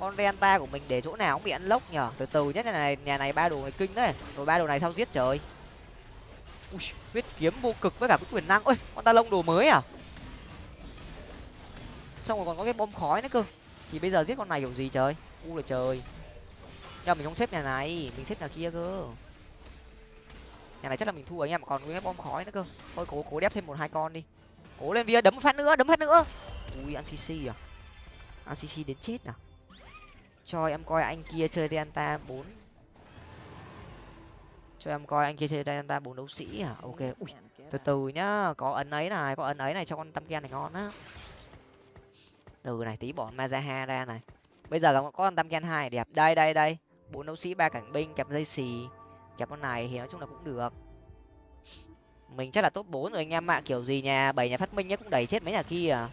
con renta của mình để chỗ nào cũng bị ăn lốc nhở từ từ nhất nhà này nhà này ba đồ này kinh đấy. Rồi ba đồ này sao giết trời? Ui, huyết kiếm vô cực với cả cái quyền năng. Ôi, con ta lông đồ mới à? Xong rồi còn có cái bom khói nữa cơ. Thì bây giờ giết con này kiểu gì trời? U là trời. Nhưng mình không xếp nhà này, mình xếp nhà kia cơ. Nhà này chắc là mình thua anh em còn cái bom khói nữa cơ. Thôi, cố cố đép thêm một hai con đi. Cố lên bia đấm một phát nữa, đấm phát nữa. Ui, ăn cc à? Acc cc đến chết nào? cho em coi anh kia chơi delta bốn. Cho em coi anh kia chơi delta bốn đấu sĩ à? Ok, ui, từ từ nhá. Có ấn ấy này, có ấn ấy này cho con tâm kia này ngon á. Từ này, tí bỏ mazaha ra này. Bây giờ là có con tam ken hai, đẹp. Đây đây đây. Bốn đấu sĩ, ba cảnh binh, kẹp dây xì. Kẹp con này thì nói chung là cũng được. Mình chắc là top bốn rồi, anh em ạ. Kiểu gì nhà, bảy nhà phát minh nhá, cũng đẩy chết mấy nhà kia à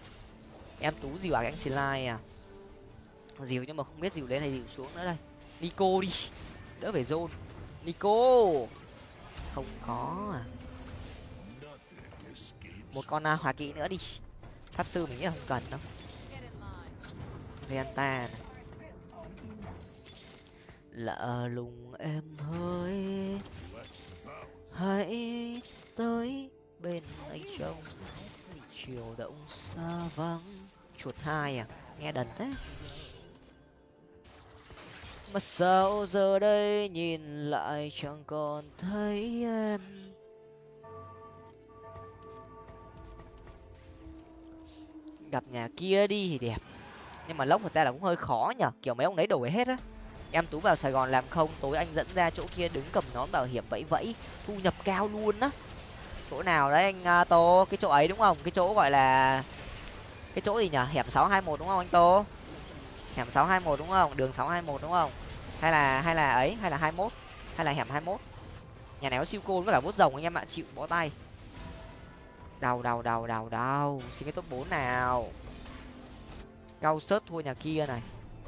em tú dìu à anh slide à? Dìu nhưng mà không biết dìu lên hay dìu xuống nữa đây. Nico đi. Đỡ phải zone. Nico! Không có à. Một con à, uh, hòa kỵ nữa đi. Pháp sư mình nghĩ là không cần đâu. Venta lạ lùng em hơi. Hãy tới bên anh trong chiều động xa vắng chuột hai à? Nghe đần thế. Mà sao giờ đây nhìn lại chẳng còn thấy em? Gặp nhà kia đi thì đẹp. Nhưng mà lốc thật ra là cũng hơi khó nhở, kiểu mấy ông đấy đổi hết á. Em tú vào sài gòn làm không, tối anh dẫn ra chỗ kia đứng cầm nón bảo hiểm vẫy vẫy, thu nhập cao luôn á. Chỗ nào đấy anh à, tô? Cái chỗ ấy đúng không? Cái chỗ gọi là cái chỗ gì nhở? Hẻm sáu hai một đúng không anh tô? Hẻm sáu hai một đúng không? Đường sáu hai một đúng không? Hay là hay là ấy? Hay là hai mốt? Hay là hẻm hai mốt? Nhà này có siêu côn với cả vút rồng anh em ạ. Chịu bó tay. Đầu đầu đầu đầu đầu xin cái top bốn nào. Cao sớt thua nhà kia này.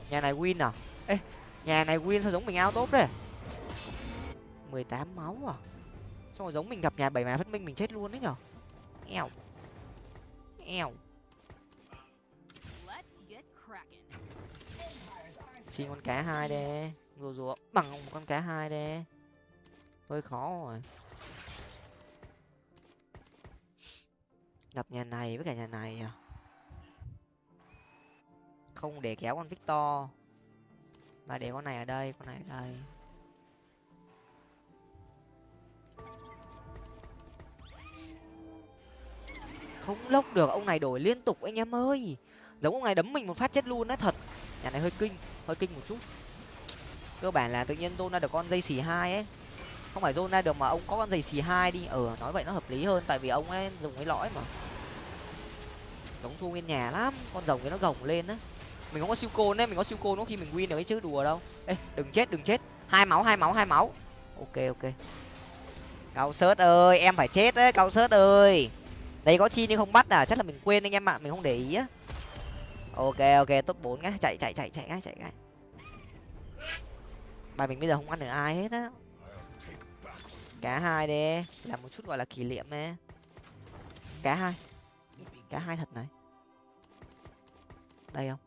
Nhà này win à? Ê, nhà này win sao giống mình ao tốt đấy? mười tám máu à? Xong rồi giống mình gặp nhà bảy mà phát minh mình chết luôn đấy nhở? Eo eo xin con cá hai đi rùa rùa bằng một con cá hai đi hơi khó rồi. Gặp nhà này với cả nhà này à? Không để kéo con victor. Và để con này ở đây, con này ở đây. Không lốc được, ông này đổi liên tục, anh em ơi. Giống ông này đấm mình một phát chết luôn á, thật. Nhà này hơi kinh hơi kinh một chút. Cơ bản là tự nhiên zona ra được con dây xì hai ấy. Không phải zona ra được mà ông có con dây xì hai đi. Ờ nói vậy nó hợp lý hơn, tại vì ông ấy dùng cái lõi mà. Giống thu nguyên nhà lắm, con rồng cái nó gồng lên á. Mình không có siêu côn đấy mình có siêu côn nó khi mình win được ấy chứ, đùa đâu. Ê, đừng chết đừng chết. Hai máu hai máu hai máu. Ok ok. Cao sớt ơi, em phải chết đấy, cao sớt ơi. Đây có chi nhưng không bắt à? Chắc là mình quên anh em ạ, mình không để ý á ok ok, top bốn nhá. Chạy chạy chạy chạy ngay chạy ngay bài mình bây giờ không ăn được ai hết á. Cá hai đi. Làm một chút gọi là kỷ niệm nè. Cá hai. Cá hai thật này. Đây không?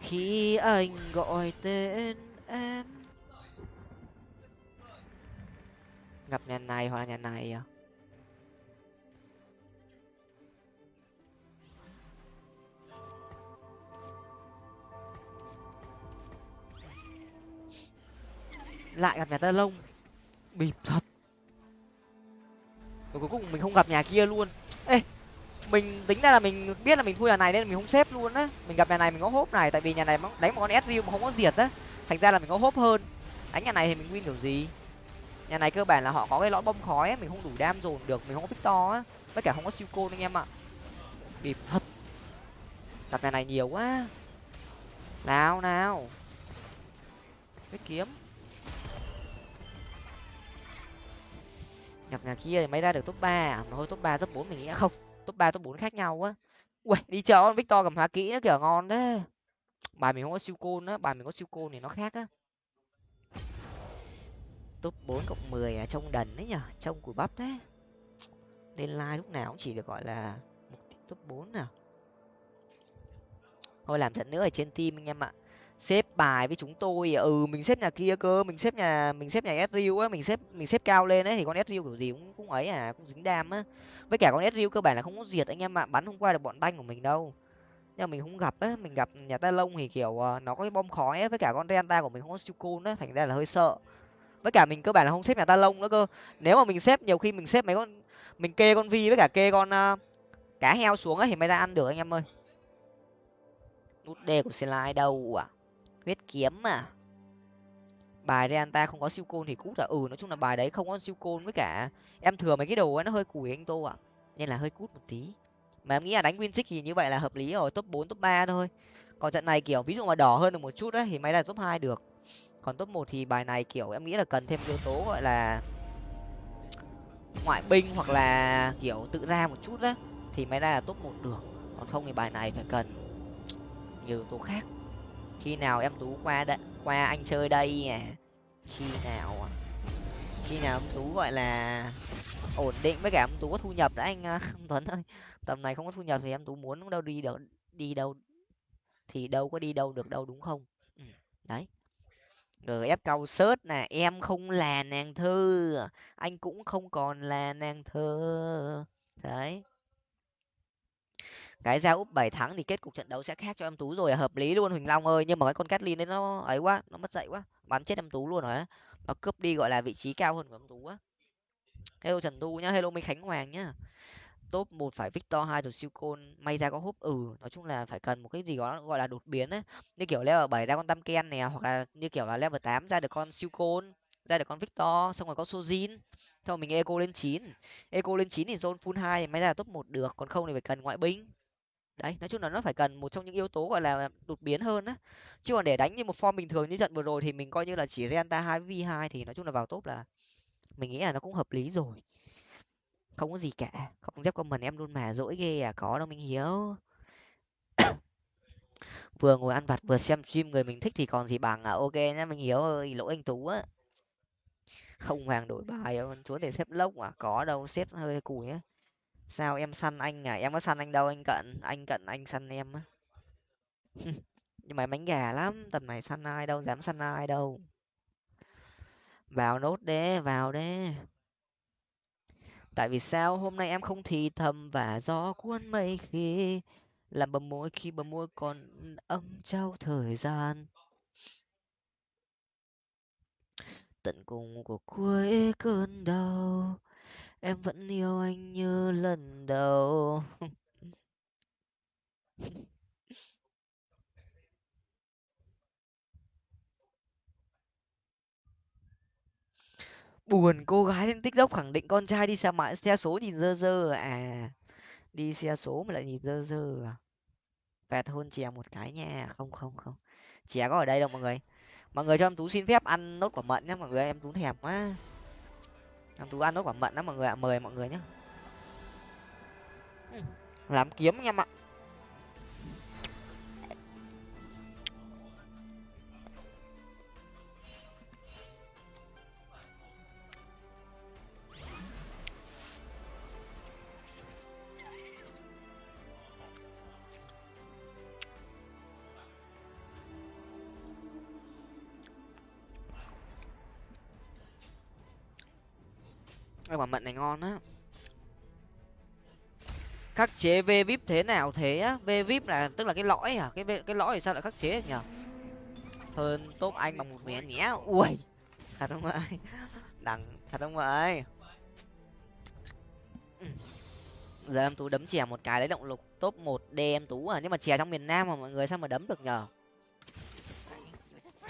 Khi anh gọi tên em. Gặp nhà này hoặc là nhà này à? Lại gặp nhà ta lông bịp thật. Rồi cuối cùng mình không gặp nhà kia luôn. Ê mình tính ra là mình biết là mình thua nhà này nên mình không xếp luôn á. Mình gặp nhà này mình có hốp này tại vì nhà này đánh một con s mà không có diệt á. Thành ra là mình có hốp hơn. Đánh nhà này thì mình win kiểu gì? Nhà này cơ bản là họ có cái lõi bom khói ấy, mình không đủ đam dồn được mình không có victor á. Tất cả không có siêu côn anh em ạ. Bịp thật. Gặp nhà này nhiều quá. Nào nào. Cái kiếm. Gặp nhà kia thì mới ra được top ba à? mà thôi top ba, top bốn mình nghĩ không. Top ba, top bốn khác nhau quá. ui, đi chợ victor cầm hóa kỹ nó kiểu ngon đấy bài mình không có siêu côn á, bài mình có siêu côn thì nó khác á. Top bốn cộng mười à trông đần đấy nhở? Trông của bắp đấy lên like lúc nào cũng chỉ được gọi là top bốn nào thôi làm trận nữa ở trên team anh em ạ xếp bài với chúng tôi ờ, ừ mình xếp nhà kia cơ mình xếp nhà mình xếp nhà Ezreal á mình xếp mình xếp cao lên ấy thì con Ezreal kiểu gì cũng cũng ấy à cũng dính đam á. Với cả con Ezreal cơ bản là không có diệt anh em ạ bắn không qua được bọn tanh của mình đâu. Nhưng mà mình không gặp á mình gặp nhà ta lông thì kiểu ờ, nó có cái bom khói ấy, với cả con Renta của mình không có siêu côn á thành ra là hơi sợ. Với cả mình cơ bản là không xếp nhà ta lông nữa cơ. Nếu mà mình xếp nhiều khi mình xếp mấy con mình kê con vi với cả kê con uh, cá heo xuống ấy thì mới ra ăn được anh em ơi. Nút d của slide đâu à? Huyết kiếm mà, bài đây anh ta không có siêu côn thì cút à? Ừ nói chung là bài đấy không có siêu côn với cả em thừa mấy cái đồ ấy nó hơi cùi anh tô ạ. Nên là hơi cút một tí. Mà em nghĩ là đánh win thì như vậy là hợp lý rồi top bốn top ba thôi. Còn trận này kiểu ví dụ mà đỏ hơn được một chút đấy thì máy là top hai được. Còn top một thì bài này kiểu em nghĩ là cần thêm yếu tố gọi là ngoại binh hoặc là kiểu tự ra một chút đấy thì máy ra là top một được. Còn không thì bài này phải cần nhiều yếu tố khác khi nào em tú qua đ... qua anh chơi đây à? Khi nào à? khi nào em tú, gọi là, ổn định với cả em tú có thu nhập đã anh à, tuấn ơi. Tầm này không có thu nhập thì em tú muốn đâu đi được đi đâu, thì đâu có đi đâu được đâu, đúng không? Ừ. đấy. Gf câu sớt nè, em không là nàng thơ, anh cũng không còn là nàng thơ. Đấy cái ra úp bảy thắng thì kết cục trận đấu sẽ khác cho em tú rồi, hợp lý luôn, huỳnh long ơi. Nhưng mà cái con Catlin đấy nó ấy quá, nó mất dậy quá, bắn chết em tú luôn rồi á. Nó cướp đi, gọi là, vị trí cao hơn của em tú á. Hello trần tu nhá, hello minh khánh hoàng nhá. Top một phải victor, hai rồi siêu côn may ra có húp ừ nói chung là phải cần một cái gì đó gọi là đột biến ấy như kiểu level bảy ra con tam ken nè, hoặc là như kiểu là level tám ra được con siêu côn ra được con victor, xong rồi có sojin. Xong rồi mình eco lên chín. Eco lên chín thì zone full hai, may ra top một được, còn không thì phải cần ngoại binh đấy, nói chung là nó phải cần một trong những yếu tố, gọi là, đột biến hơn á. Chứ còn để đánh như một form bình thường như trận vừa rồi thì mình coi như là chỉ renta hai v hai thì nói chung là vào top là mình nghĩ là nó cũng hợp lý rồi. Không có gì cả. Không dép comment em luôn mà, dỗi ghê à có đâu mình hiếu vừa ngồi ăn vặt vừa xem stream người mình thích thì còn gì bằng à? Ok nhá, mình hiếu ơi lỗi anh tú á. Không hoàng đổi bài chúa để xếp lốc à? Có đâu, xếp hơi cùi á sao em săn anh à? Em có săn anh đâu, anh cận anh cận anh săn em á. Nhưng mà bánh gà lắm, tầm này săn ai đâu, dám săn ai đâu. Vào nốt đế, vào đế. Tại vì sao? Hôm nay em không thì thầm và gió cuốn mây khi làm bầm môi, khi bầm môi còn âm trao thời gian. Tận cùng của cuối cơn đau em vẫn yêu anh như lần đầu. Buồn cô gái lên tiktok khẳng định con trai đi xe máy, xe số nhìn dơ dơ à? Đi xe số mà lại nhìn dơ dơ à? Vẹt hôn chè một cái nha. Không không không. Chè có ở đây đâu mọi người. Mọi người cho em tú xin phép ăn nốt quả mận nhé mọi người em tú thèm quá em tú ăn nốt quả mận đó mọi người ạ. Mời mọi người nhé làm kiếm anh em ạ quả mận này ngon á. Khắc chế v vip thế nào thế á? V vip là, tức là cái lõi à? Cái cái lõi thì sao lại khắc chế nhở hơn top anh bằng một miếng nhé. Ui, thật không vậy đằng, thật không vậy giờ em tú đấm chè một cái lấy động lực top một d em tú à? Nhưng mà chè trong miền nam mà mọi người sao mà đấm được nhở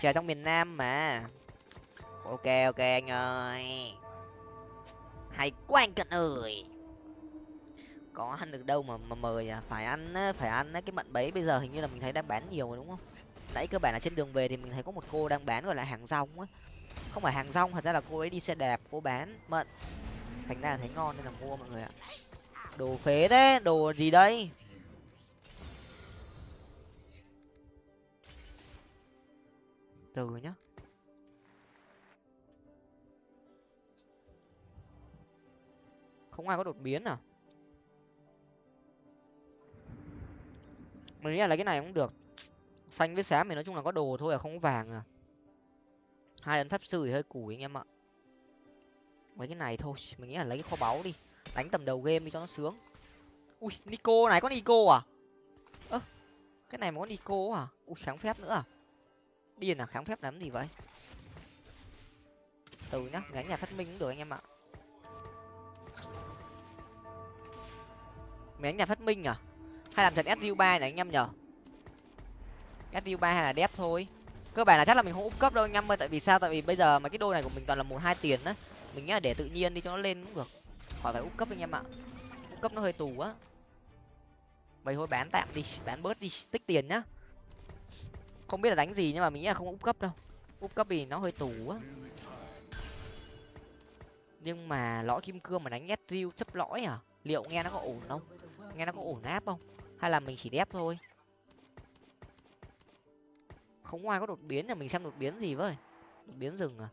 chè trong miền nam mà. Ok ok anh ơi hay quá anh cận ơi. Có ăn được đâu mà mà mời à phải ăn phải ăn cái mận bấy bây giờ hình như là mình thấy đang bán nhiều rồi đúng không? Nãy cơ bản là trên đường về thì mình thấy có một cô đang bán gọi là hàng rong á. Không phải hàng rong, thật ra là cô ấy đi xe đạp, cô bán mận. Thành ra là thấy ngon nên là mua mọi người ạ. Đồ phế đấy đồ gì đây? Từ nhá. Không ai có đột biến à? Mình nghĩ là lấy cái này cũng được. Xanh với xám thì nói chung là có đồ thôi à không có vàng à. Hai ấn pháp sư thì hơi củi anh em ạ. Mấy cái này thôi, mình nghĩ là lấy cái kho báu đi. Đánh tầm đầu game đi cho nó sướng. Ui, nico này, có nico à? Ơ, cái này mà có nico à? Ui, kháng phép nữa à? Điên à kháng phép làm gì vậy? Từ nhá đánh nhà phát minh cũng được anh em ạ. Mấy nhà phát minh à? Hay làm trận su ba này anh em nhở? Su ba hay là đẹp thôi. Cơ bản là chắc là mình không úp cấp đâu anh em ơi, tại vì sao? Tại vì bây giờ mà cái đôi này của mình toàn là một hai tiền á. Mình nghĩ là để tự nhiên đi cho nó lên cũng được. Khỏi phải úp cấp anh em ạ. Úp cấp nó hơi tù á. Vậy thôi, bán tạm đi, bán bớt đi, tích tiền nhá. Không biết là đánh gì nhưng mà mình nghĩ là không úp cấp đâu. Úp cấp thì nó hơi tù á. Nhưng mà lõi kim cương mà đánh ép riu chấp lõi à? Liệu nghe nó có ổn không? Nghe nó có ổn áp không? Hay là mình chỉ đép thôi? Không ngoài có đột biến là mình xem đột biến gì với? Đột biến rừng à?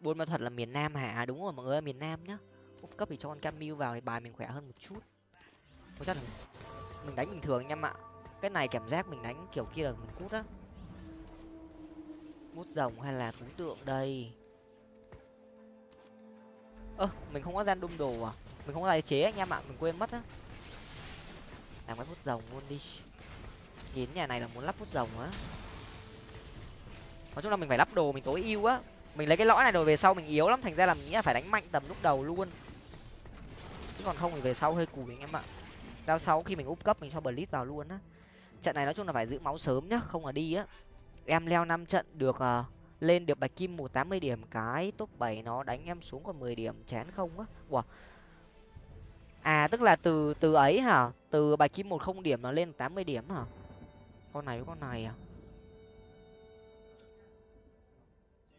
Buôn ma thuật là miền nam hả? À, đúng rồi mọi người miền nam nhá. Úp cấp thì cho con camille vào thì bài mình khỏe hơn một chút. Có chắc là mình đánh bình thường anh em ạ. Cái này cảm giác mình đánh kiểu kia là mình cút á. Mút rồng hay là thú tượng đây? Ơ, mình không có gian đung đồ à? Mình không có tài chế anh em ạ mình quên mất á. Làm cái phút rồng luôn đi. Nhìn nhà này là muốn lắp phút rồng á. Nói chung là mình phải lắp đồ mình tối ưu á. Mình lấy cái lõi này rồi về sau mình yếu lắm thành ra là mình nghĩ là phải đánh mạnh tầm lúc đầu luôn. Chứ còn không thì về sau hơi cùi anh em ạ. Đao sau khi mình úp cấp mình cho blitz vào luôn á. Trận này nói chung là phải giữ máu sớm nhá không là đi á. Em leo năm trận được uh, lên được bạch kim một tám mươi điểm cái top bảy nó đánh em xuống còn mười điểm chán không á. Wow à tức là từ từ ấy hả? Từ bài kim một không điểm nó lên tám mươi điểm hả? Con này với con này à?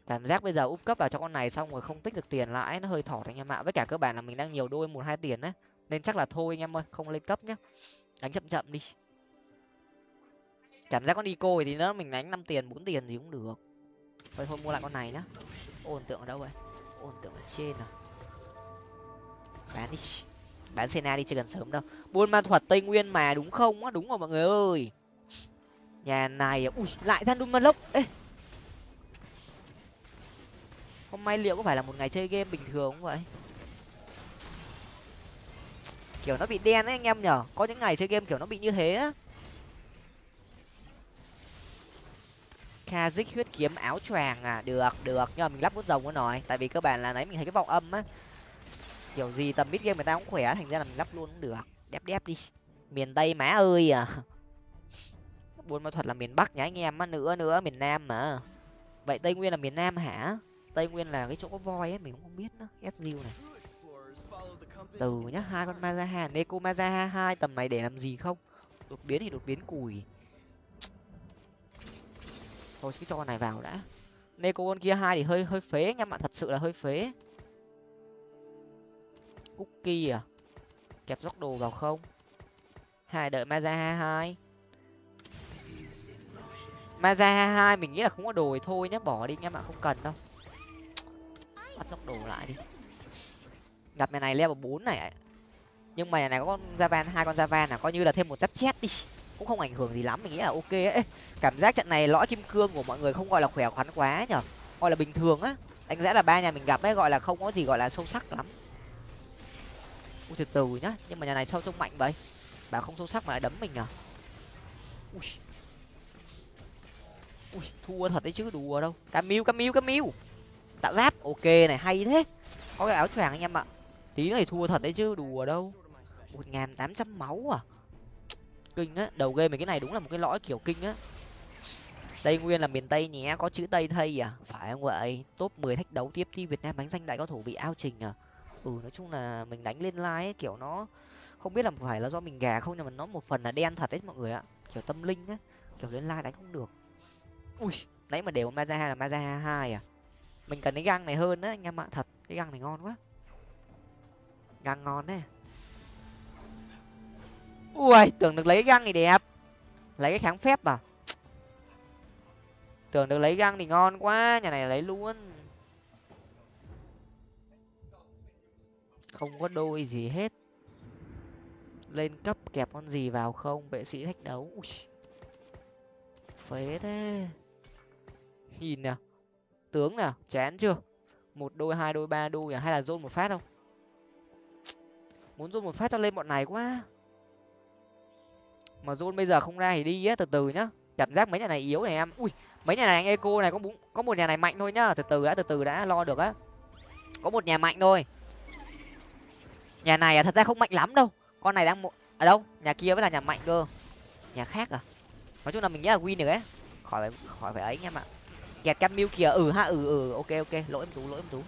Cảm giác bây giờ úp cấp vào cho con này xong rồi không tích được tiền lại nó hơi thọt anh em ạ. Với cả cơ bản là mình đang nhiều đôi một hai tiền đấy nên chắc là thôi anh em ơi, không lên cấp nhá. Đánh chậm chậm đi. Cảm giác con đi cô thì nó mình đánh năm tiền, bốn tiền gì cũng được. Thôi thôi mua lại con này nhá. Ổn tượng ở đâu vậy? Ổn tượng ở trên à? Bán đi bán sena đi chưa cần sớm đâu. Buôn ma thuật tây nguyên mà đúng không? Á, đúng rồi mọi người ơi. Nhà này à? ui, lại than đun ma lốc. Ê. Hôm nay liệu có phải là một ngày chơi game bình thường không vậy? Kiểu nó bị đen ấy anh em nhở? Có những ngày chơi game kiểu nó bị như thế á. Kazik huyết kiếm áo choàng à? Được được. Nhưng mà mình lắp bút rồng nó nói tại vì cơ bản là nãy mình thấy cái vòng âm á kiểu gì tầm mid game người ta cũng khỏe, thành ra là mình lắp luôn cũng được. Đép đép đi. Miền tây má ơi à. Buôn ma thuật là miền bắc nhá anh em á, nữa nữa, miền nam mà. Vậy tây nguyên là miền nam hả? Tây nguyên là cái chỗ có voi ấy mình cũng không biết nữa. Sdu này. Từ nhá, hai con mazaha. Neko mazaha hai, tầm này để làm gì không? Đột biến thì đột biến cùi. Thôi, cứ cho con này vào đã. Neko con kia hai thì hơi hơi phế anh em ạ, thật sự là hơi phế cookie à? Kẹp dốc đồ vào không? Hai, đợi maza hai maza hai mình nghĩ là không có đồ thì thôi nhé bỏ đi anh bạn không cần đâu. Bắt dốc đồ lại đi. Gặp nhà này level bốn này nhưng mà nhà này có con javan, hai con javan là coi như là thêm một giáp chết đi. Cũng không ảnh hưởng gì lắm, mình nghĩ là ok ấy. Cảm giác trận này lõi kim cương của mọi người không gọi là khỏe khoắn quá nhở. Gọi là bình thường á. Đánh giá là ba nhà mình gặp ấy, gọi là không có gì gọi là sâu sắc lắm ui, từ từ nhá. Nhưng mà nhà này sâu trông mạnh vậy? Bà không sâu sắc mà lại đấm mình à? Ui. Ui, thua thật đấy chứ, đùa đâu. Camiu camiu camiu tạo giáp, ok này, hay thế. Có cái áo choàng anh em ạ. Tí này thua thật đấy chứ, đùa đâu. Một ngàn tám trăm máu à? Kinh á, đầu game mình cái này đúng là một cái lõi kiểu kinh á. Tây nguyên là miền tây nhé, có chữ tây thây à? Phải không vậy? Top mười thách đấu tiếp, thi việt nam bánh danh đại cao thủ bị ao trình à? Ừ nói chung là mình đánh lên like ấy, kiểu nó không biết là phải là do mình gà không nhưng mà nó một phần là đen thật đấy mọi người ạ. Kiểu tâm linh á kiểu lên like đánh không được. Ui nãy mà đều maza hai là maza hai à? Mình cần cái găng này hơn á anh em ạ thật cái găng này ngon quá. Găng ngon đấy. Ui tưởng được lấy cái găng thì đẹp. Lấy cái kháng phép à? Tưởng được lấy găng thì ngon quá nhà này lấy luôn. Không có đôi gì hết. Lên cấp kẹp con gì vào không? Vệ sĩ thách đấu. Ui. phế thế. Nhìn nào. Tướng nào? Chán chưa? Một đôi, hai đôi, ba đôi à? Hay là dôn một phát không? Muốn dôn một phát cho lên bọn này quá. Mà dôn bây giờ không ra thì đi á, từ từ nhá. Cảm giác mấy nhà này yếu này em. Ui, mấy nhà này anh eco này có bốn có một nhà này mạnh thôi nhá. Từ từ đã từ từ đã, lo được á. Có một nhà mạnh thôi nhà này à thật ra không mạnh lắm đâu. Con này đang một ở đâu? Nhà kia mới là nhà mạnh cơ. Nhà khác à? Nói chung là mình nghĩ là win được ấy. Khỏi phải khỏi phải ấy anh em ạ. Kẹt cam mưu kìa. Ừ ha ừ ừ. Ok ok. Lỗi em tú, lỗi em tú.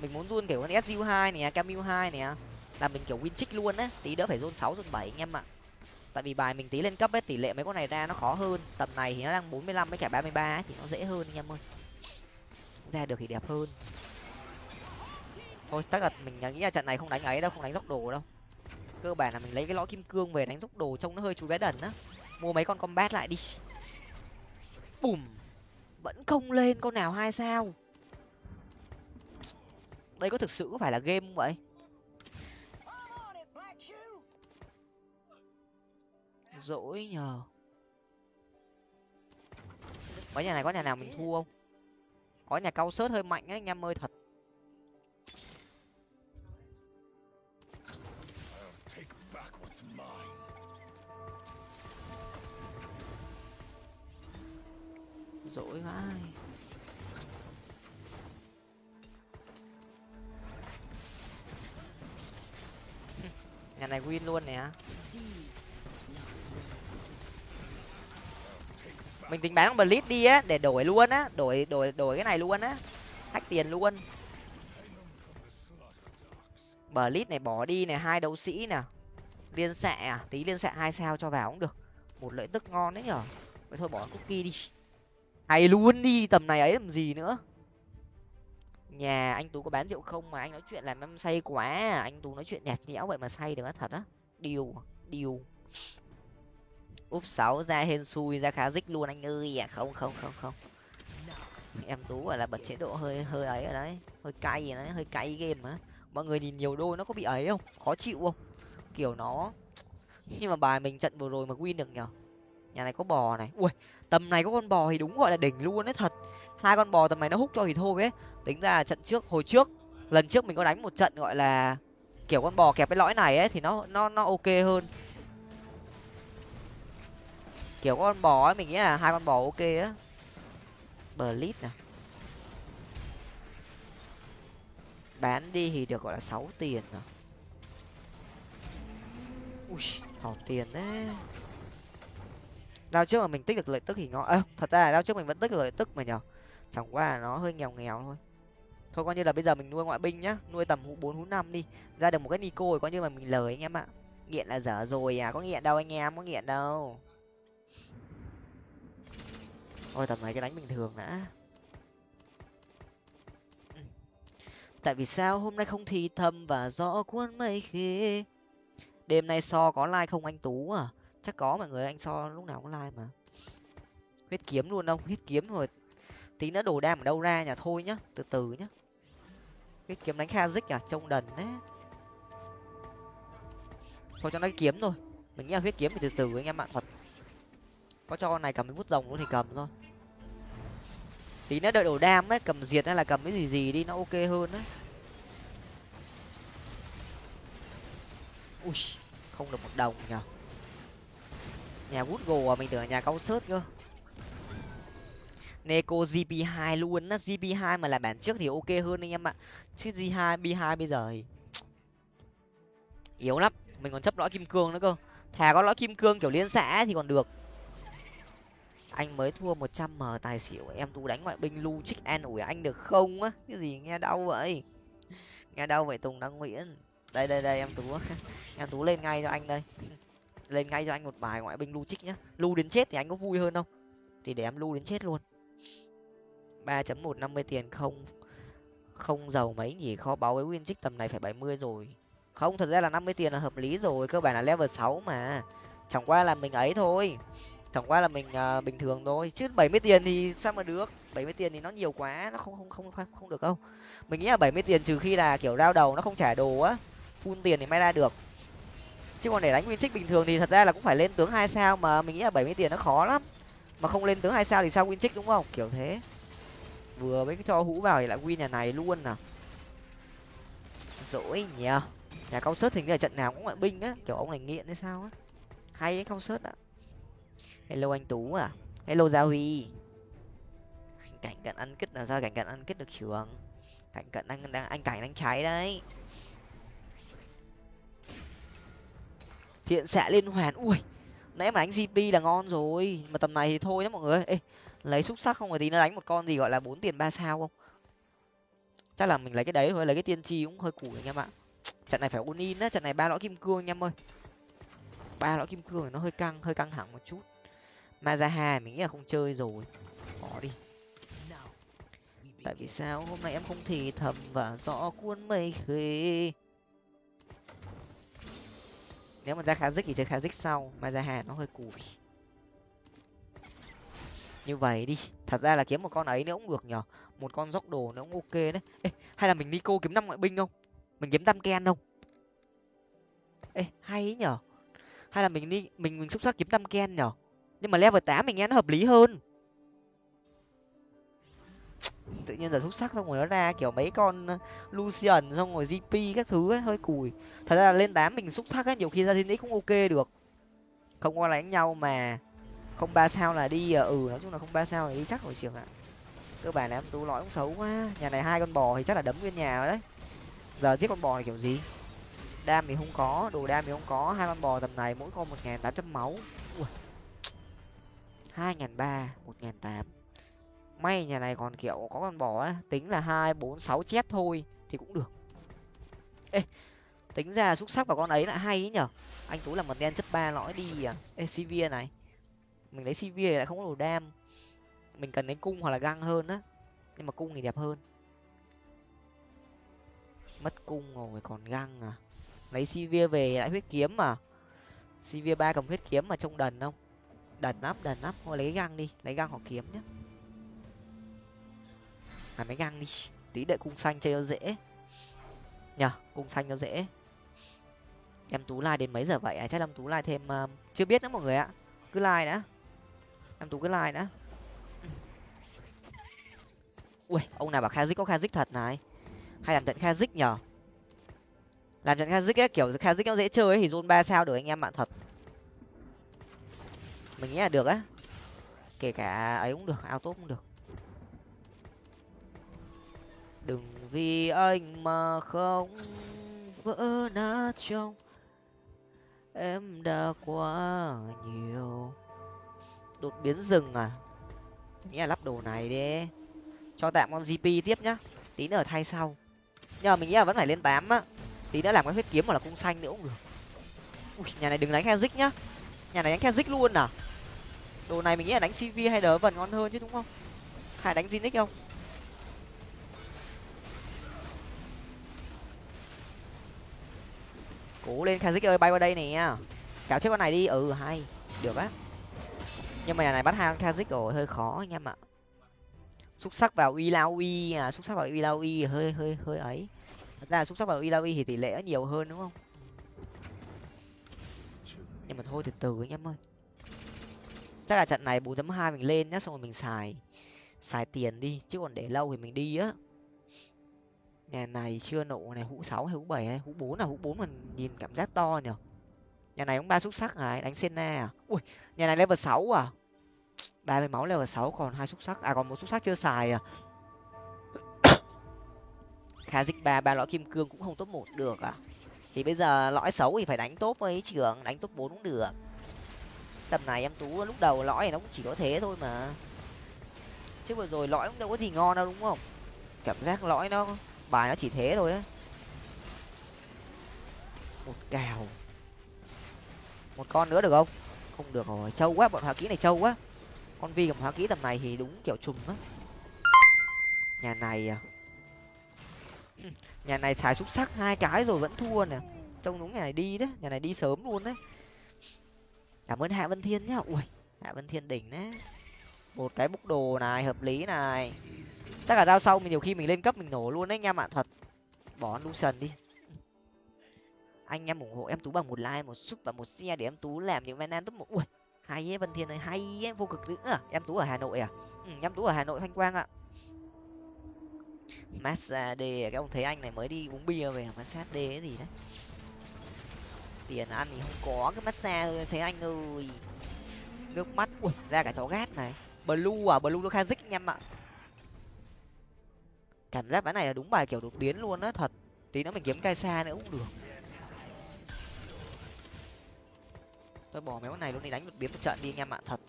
Mình muốn run kiểu con su hai nè, cam mưu hai nè. Là mình kiểu win trích luôn á. Tí đỡ phải run sáu, run bảy anh em ạ. Tại vì bài mình tí lên cấp ấy, tỷ lệ mấy con này ra nó khó hơn. Tầm này thì nó đang bốn mươi lăm với cả ba mươi ba thì nó dễ hơn anh em ơi. Ra được thì đẹp hơn thôi, chắc là mình nghĩ là trận này không đánh ấy đâu, không đánh dốc đồ đâu. Cơ bản là mình lấy cái lõi kim cương về đánh dốc đồ trông nó hơi chú bé đần á. Mua mấy con combat lại đi. Bùm! Vẫn không lên, con nào hai sao? Đây có thực sự có phải là game không vậy? Dỗi nhờ. Mấy nhà này, có nhà nào mình thua không? Có nhà cao sớt hơi mạnh ấy, anh em ơi, thật. Dỗi vãi nhà này win luôn nè. Mình tính bán con blitz đi á, để đổi luôn á, đổi đổi đổi cái này luôn á. Thách tiền luôn. Blitz này bỏ đi này hai đấu sĩ nè. Liên xạ à tí liên xạ hai sao cho vào cũng được. Một lợi tức ngon đấy nhở. Vậy thôi bỏ cookie đi hay luôn đi, tầm này ấy làm gì nữa? Nhà anh tú có bán rượu không mà anh nói chuyện làm em say quá à? anh tú nói chuyện nhạt nhẽo vậy mà say được á, thật á. Điều điều. Úp sáu ra hên xui, ra khá dích luôn anh ơi. À không không không không. Em tú gọi là bật chế độ hơi hơi ấy ở đấy. Hơi cay rồi đấy, hơi cay game á mọi người nhìn nhiều đôi nó có bị ấy không? Khó chịu không? Kiểu nó, nhưng mà bài mình trận vừa rồi mà win được nhở nhà này có bò này. Ui, tầm này có con bò thì đúng gọi là đỉnh luôn đấy, thật. Hai con bò tầm này nó hút cho thì thôi ấy. Tính ra trận trước, hồi trước, lần trước mình có đánh một trận gọi là kiểu con bò kẹp cái lõi này ấy, thì nó nó nó ok hơn. Kiểu con bò ấy, mình nghĩ là hai con bò ok á. Bờ lít nè bán đi thì được gọi là sáu tiền à ui, thỏ tiền đấy đao trước mà mình tích được lợi tức thì ngon. Ơ, thật ra là đao trước mình vẫn tích được lợi tức mà nhở? Chẳng qua là nó hơi nghèo nghèo thôi. Thôi coi như là bây giờ mình nuôi ngoại binh nhá, nuôi tầm hũ bốn, hũ năm đi. Ra được một cái nico rồi coi như là mình lời anh em ạ. Nghiện là dở rồi à có nghiện đâu anh em, có nghiện đâu. Ôi, tầm này cái đánh bình thường đã. Tại vì sao hôm nay không thì thầm và rõ cuốn mây khi đêm nay so có like không anh tú à? Chắc có mọi người, anh so lúc nào cũng like mà. Huyết kiếm luôn đâu, huyết kiếm rồi tí nữa đồ đam ở đâu ra nhà thôi nhá, từ từ nhá. Huyết kiếm đánh kha dích à? Trông đần đấy thôi cho nó kiếm thôi. Mình nghĩ là huyết kiếm thì từ từ anh em ạ, thật. Có cho con này cầm cái bút rồng luôn thì cầm thôi. Tí nữa đợi đổ đam ấy, cầm diệt hay là cầm cái gì gì đi, nó ok hơn đấy ui, không được một đồng nhở nhà vút gồ à mình tưởng là nhà cao sớt cơ Neko GP2 luôn á, GP2 mà là bản trước thì ok hơn anh em ạ. Chứ G2, B2 bây giờ thì yếu lắm, mình còn chấp lõi kim cương nữa cơ. Thà có lõi kim cương kiểu liên xã thì còn được. Anh mới thua 100 m tài xỉu, em tú đánh ngoại binh lu trích an ủi anh được không á? Cái gì nghe đau vậy? Nghe đau vậy Tùng Đăng Nguyễn. Đây đây đây em tú. em tú lên ngay cho anh đây. Lên ngay cho anh một bài ngoại binh lu trích nhá. Lu đến chết thì anh có vui hơn không? Thì để em lu đến chết luôn. ba chấm một năm mươi tiền không không giàu mấy nhỉ? Kho báu với win trích tầm này phải bảy mươi rồi. Không thật ra là năm mươi tiền là hợp lý rồi cơ bản là level sáu mà. Chẳng qua là mình ấy thôi. Chẳng qua là mình uh, bình thường thôi. Chứ bảy mươi tiền thì sao mà được? bảy mươi tiền thì nó nhiều quá nó không không không không, không được đâu. Mình nghĩ là bảy mươi tiền trừ khi là kiểu rao đầu nó không trả đồ á phun tiền thì may ra được chứ còn để đánh win trích bình thường thì thật ra là cũng phải lên tướng hai sao mà mình nghĩ là bảy mươi tiền nó khó lắm. Mà không lên tướng hai sao thì sao win trích đúng không? Kiểu thế. Vừa mới cho hũ vào thì lại win nhà này luôn à. Dỗi nhờ. Nhà cao sớt hình như là trận nào cũng ngoại binh á. Kiểu ông này nghiện hay sao á. Hay đấy, cao sớt ạ. Hello anh tú à. Hello gia huy. Cảnh cận ăn kích là sao cảnh cận ăn kích được trường? Cảnh cận anh đang, anh cảnh đang cháy đấy. Thiện xạ liên hoàn. Ui, nãy mà đánh gp là ngon rồi, mà tầm này thì thôi nhá mọi người ê, lấy xúc sắc không rồi tí nó đánh một con gì gọi là bốn tiền ba sao không? Chắc là mình lấy cái đấy thôi, lấy cái tiên tri cũng hơi củ anh em ạ. Trận này phải ôn in á, trận này ba lõi kim cương anh em ơi. Ba lõi kim cương thì nó hơi căng hơi căng thẳng một chút. Mazaha mình nghĩ là không chơi rồi. Bỏ đi. Tại vì sao hôm nay em không thì thầm và rõ cuốn mây khê? Nếu mà ra khá dích thì chơi khá dích sau mà ra hà nó hơi cùi. Như vậy đi thật ra là kiếm một con ấy nữa cũng được nhở một con dốc đồ nữa cũng ok đấy. Ê, hay là mình đi cô kiếm năm ngoại binh không? Mình kiếm tam ken không? Ê hay ấy nhở hay là mình đi mình mình xúc sắc kiếm tam ken nhở nhưng mà level tám mình nghe nó hợp lý hơn tự nhiên giờ xúc sắc xong rồi nó ra kiểu mấy con ờ, lucian xong rồi gp các thứ ấy, hơi cùi. Thật ra là lên tám mình xúc sắc ấy nhiều khi ra thiên cũng ok được. Không qua đánh nhau mà không ba sao là đi à, ừ nói chung là không ba sao là đi chắc rồi trường ạ. Cơ bản là em tú lõi cũng xấu quá. Nhà này hai con bò thì chắc là đấm nguyên nhà rồi đấy. Giờ giết con bò này kiểu gì? Đam thì không có đồ đam thì không có. Hai con bò tầm này mỗi con một nghìn tám trăm máu. Hai nghìn ba một nghìn tám may nhà này còn, kiểu, có con bò ấy tính là hai, bốn, sáu chết thôi thì cũng được. Ê, tính ra xúc sắc vào con ấy lại hay ấy nhở? Anh tú làm một đen chấp ba lõi đi à? Ê cv này. Mình lấy cv lại không có đồ đam. Mình cần đến cung hoặc là găng hơn á. Nhưng mà cung thì đẹp hơn. Mất cung rồi, còn găng à? Lấy cv về lại huyết kiếm mà. Cv ba cầm huyết kiếm mà trông đần không? Đần lắm đần lắm. Thôi lấy găng đi, lấy găng hoặc kiếm nhá à mấy găng đi. Tí đợi cung xanh chơi nó dễ. Nhở cung xanh nó dễ. Em tú like đến mấy giờ vậy? À chắc em tú like thêm uh, chưa biết nữa mọi người ạ. Cứ like đã. Em tú cứ like đã. Ui ông nào bảo kha có kha thật này? Hay làm trận kha nhở làm trận kha ấy kiểu kha nó dễ chơi ấy thì zone ba sao được anh em bạn thật. Mình nghĩ là được á. Kể cả ấy cũng được auto cũng được đừng vì anh mà không vỡ nát trong em đã quá nhiều. Đột biến rừng à? Nghĩa là lắp đồ này đi. Cho tạm con gp tiếp nhá. Tí nữa thay sau. Nhưng mà mình nghĩ là vẫn phải lên tám á. Tí nữa làm cái huyết kiếm hoặc là cung xanh nữa cũng được. Ui, nhà này đừng đánh khe nhá. Nhà này đánh khe luôn à? Đồ này mình nghĩ là đánh cv hay đỡ vần ngon hơn chứ đúng không? Hay đánh zinix không? Cố lên khe ơi, bay qua đây nè. Kéo chết con này đi. Ừ hay. Được á. Nhưng mà nhà này bắt hai con kazik rồi, hơi khó anh em ạ. Xúc sắc vào uy lao uy à xúc sắc vào uy lao uy hơi hơi hơi ấy. Thật ra xúc sắc vào uy lao uy thì tỷ lệ nhiều hơn, đúng không? Nhưng mà thôi, từ từ anh em ơi. Chắc là trận này bốn hai mình lên nhá, xong rồi mình xài xài tiền đi. Chứ còn để lâu thì mình đi á nhà này chưa nổ này, hũ sáu hay hũ bảy hay hũ bốn là hũ bốn mình nhìn cảm giác to nhở? Nhà này cũng ba xúc sắc à? này đánh senna à? Ui, nhà này level sáu à? Ba mươi máu level sáu còn hai xúc sắc. À còn một xúc sắc chưa xài à? Khá dịch ba ba lõi kim cương cũng không top một được à? Thì bây giờ lõi xấu thì phải đánh top ấy, trưởng. Đánh top bốn cũng được. Tầm này em tú lúc đầu lõi này nó cũng chỉ có thế thôi mà. Chứ vừa rồi lõi cũng đâu có gì ngon đâu, đúng không? Cảm giác lõi nó bài nó chỉ thế thôi á. Một cào một con nữa được không? Không được rồi, trâu quá, bọn hóa kỹ này trâu quá. Con vi cầm hóa kỹ tầm này thì đúng kiểu trùng á. Nhà này à? Nhà này xài xúc sắc hai cái rồi vẫn thua nè. Trông đúng nhà này đi đấy, nhà này đi sớm luôn đấy. Cảm ơn hạ vân thiên nhá. Ui, hạ vân thiên đỉnh đấy. Một cái bốc đồ này, hợp lý này chắc là đao sau mình nhiều khi mình lên cấp mình nổ luôn đấy anh em ạ thật. Bỏ lucian đi. Anh em ủng hộ em tú bằng một like một sub và một xe để em tú làm những van top một. Ui hay ấy vân thiên ơi hay ấy vô cực nữa à. em tú ở hà nội à? Ừ, em tú ở hà nội thanh quang ạ. Massage cái ông thấy anh này mới đi uống bia về massage d cái gì đấy. Tiền ăn thì không có cái massage thấy anh ơi. Nước mắt ui ra cả chó gát này. Blue à blue nó kha dích anh em ạ cảm giác ván này là đúng bài kiểu đột biến luôn á, thật. Tí nữa mình kiếm cai xa nữa cũng được. Tôi bỏ mấy con này luôn đi, đánh đột biến một trận đi anh em ạ, thật.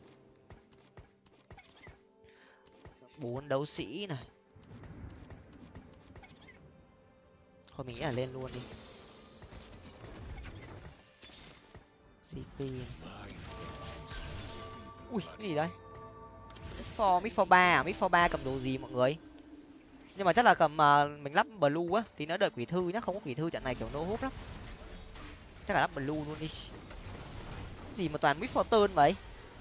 Bốn đấu sĩ này. Thôi mình nghĩ là lên luôn đi. Cp ui, cái gì đây? For mid for ba à? Mid for ba cầm đồ gì mọi người? Nhưng mà chắc là cầm uh, mình lắp blue á thì nó đợi quỷ thư nhá không có quỷ thư trận này kiểu nô hút lắm. Chắc là lắp blue luôn đi. Gì mà toàn mít fortune vậy?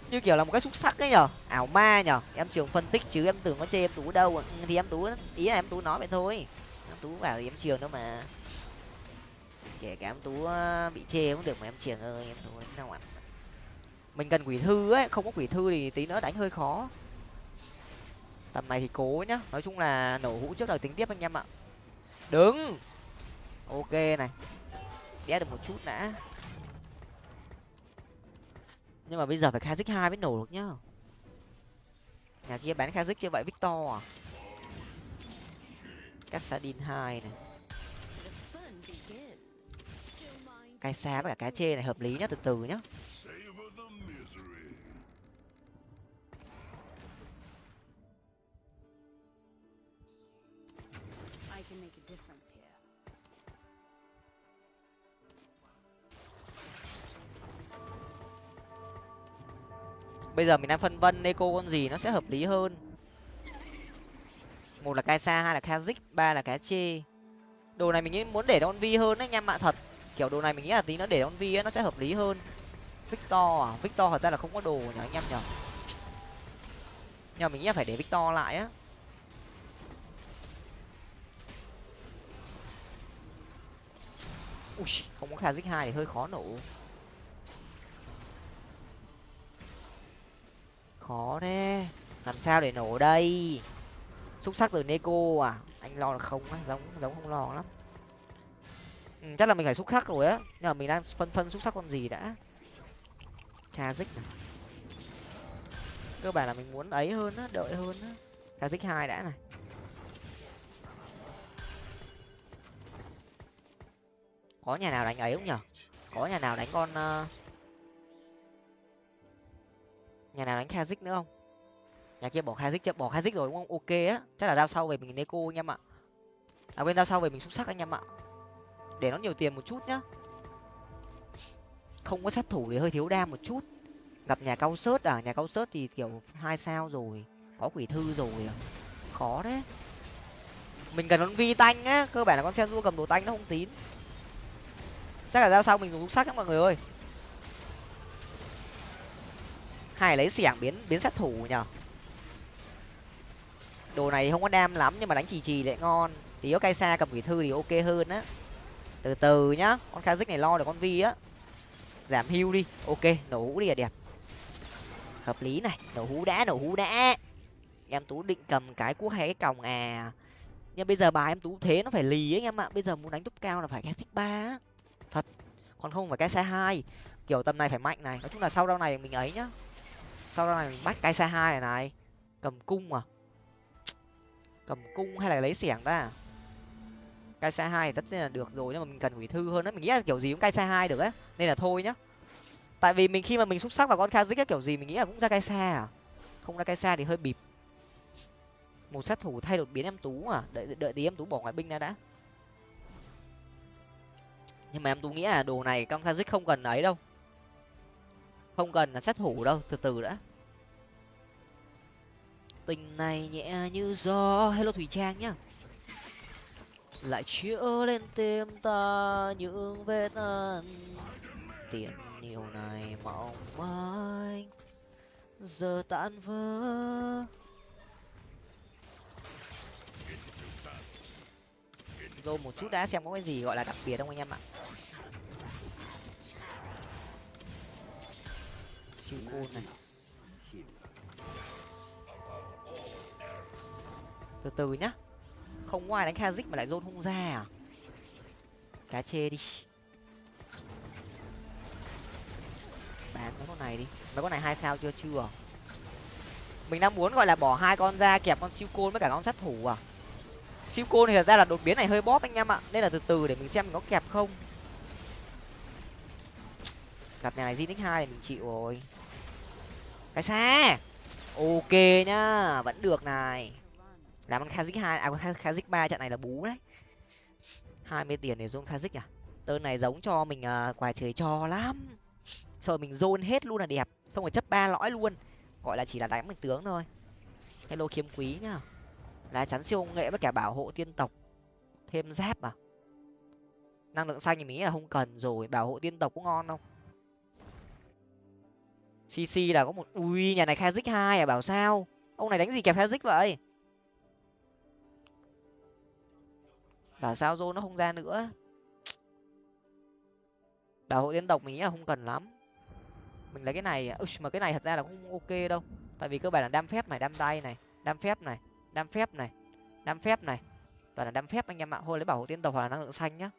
Như kiểu là một cái xúc sắc ấy nhở? Ảo ma nhở? Em trường phân tích chứ em tưởng có chê em tú đâu. Ừ, thì em tú ý là em tú nói vậy thôi. Em tú vào thì em trường đâu mà. Kể cả em tú à, bị chê cũng được mà em trường ơi em tú nào ạ mình cần quỷ thư ấy không có quỷ thư thì tí nữa đánh hơi khó tầm này thì cố nhá. Nói chung là nổ hũ trước rồi tính tiếp anh em ạ. Đứng. Ok này. Đét được một chút đã. Nhưng mà bây giờ phải kha dích hai mới nổ được nhá. Nhà kia bán kha dích vậy victor à? Cassadin hai này. Cái xá với cả cá chê này hợp lý nhá, từ từ nhá. Bây giờ mình đang phân vân neko con gì nó sẽ hợp lý hơn. Một là kaisa, hai là kazik, ba là cá chê đồ này mình nghĩ muốn để con vi hơn đấy anh em thật. Kiểu đồ này mình nghĩ là tí nó để con vi ấy, nó sẽ hợp lý hơn. Victor à? Victor thật ra là không có đồ nhở anh em nhở nhưng mà mình nghĩ là phải để victor lại á. Ui, không có kazik hai thì hơi khó nổ. Khó thế. Làm sao để nổ đây? Xúc sắc từ neko à? Anh lo là không á giống giống không lo lắm. Ừ, chắc là mình phải xúc sắc rồi á. Nhưng mà mình đang phân phân xúc sắc con gì đã? Cha dích này cơ bản là mình muốn ấy hơn á đợi hơn á. Cha dích hai đã này. Có nhà nào đánh ấy không nhở? Có nhà nào đánh con uh, nhà nào đánh kazik nữa không? Nhà kia bỏ kazik chưa? Bỏ kazik rồi đúng không? Ok á. Chắc là đao sau về mình neko anh em ạ. À quên, đao sau về mình xúc sắc anh em ạ. Để nó nhiều tiền một chút nhá. Không có sát thủ thì hơi thiếu đam một chút. Gặp nhà cao sớt à? Nhà cao sớt thì kiểu hai sao rồi. Có quỷ thư rồi à. khó đấy mình cần con vi tanh á. Cơ bản là con xe du cầm đồ tanh nó không tín. Chắc là giao sau mình dùng xúc sắc các mọi người ơi hai lấy xẻng biến biến sát thủ nhở đồ này không có đam lắm, nhưng mà đánh chì chì lại ngon. Tí có cay xa cầm quỷ thư thì ok hơn á. Từ từ nhá, con kha này lo được con vi á. Giảm hưu đi, ok, nổ hũ đi là đẹp. Hợp lý này, nổ hũ đã, nổ hũ đã. Em tú định cầm cái cuốc hay cái còng à? Nhưng bây giờ bà em tú thế nó phải lì ấy anh em ạ. Bây giờ muốn đánh túp cao là phải cái xích ba thật. Còn không phải cái xe hai. Kiểu tầm này phải mạnh này. Nói chung là sau đâu này mình ấy nhá sau đó này mình bắt cái xe hai này này. Cầm cung à? Cầm cung hay là lấy xẻng ta? Cái xe hai tất nhiên là được rồi, nhưng mà mình cần quỷ thư hơn đấy mình nghĩ là kiểu gì cũng cái xe hai được á, nên là thôi nhá. Tại vì mình khi mà mình xúc sắc vào con kazik kiểu gì mình nghĩ là cũng ra cái xe à? Không ra cái xe thì hơi bịp. Một sát thủ thay đột biến em tú à? Đợi đợi tí em tú bỏ ngoại binh ra đã. Nhưng mà em tú nghĩ là đồ này con kazik không cần ấy đâu. Không cần là sát thủ đâu, từ từ đã tình này nhẹ như gió. Hello thủy trang nhá. Lại chữa lên tim ta những vết ăn tiền nhiều này mong manh giờ tan vỡ. Rồi một chút đã, xem có cái gì gọi là đặc biệt không anh em ạ? Siêu côn này. Từ từ nhá. Không ngoài đánh kazik mà lại dôn không ra à? Cá chê đi. Bán mấy con này đi. Mấy con này hai sao chưa chưa? Mình đang muốn gọi là bỏ hai con ra kẹp con siêu côn với cả con sát thủ à? Siêu côn thì thật ra là đột biến này hơi bóp anh em ạ. Nên là từ từ để mình xem mình có kẹp không. Gặp nhà này Zinix hai thì mình chịu rồi. Cái xe, ok nhá vẫn được này làm ăn kazik hai à con kazik ba trận này là bú đấy. hai mươi tiền để dùng kazik à? Tơn này giống cho mình à, uh, quà trời cho lắm. Rồi mình zone hết luôn là đẹp xong rồi chấp ba lõi luôn. Gọi là chỉ là đánh mình tướng thôi. Hello kiếm quý nhá. Lá chắn siêu công nghệ với cả bảo hộ tiên tộc. Thêm giáp à? Năng lượng xanh thì mình nghĩ là không cần rồi bảo hộ tiên tộc cũng ngon không? Cc là có một ui nhà này kazik hai à bảo sao? Ông này đánh gì kẹp kazik vậy? Bảo sao zone nó không ra nữa? Bảo hộ tiên tộc mình nghĩ là không cần lắm. Mình lấy cái này Ui, mà cái này thật ra là không ok đâu. Tại vì cơ bản là đam phép này đam tay này đam phép này đam phép này đam phép này. Toàn là đam phép anh em ạ. Thôi lấy bảo hộ tiên tộc hoặc là năng lượng xanh nhá.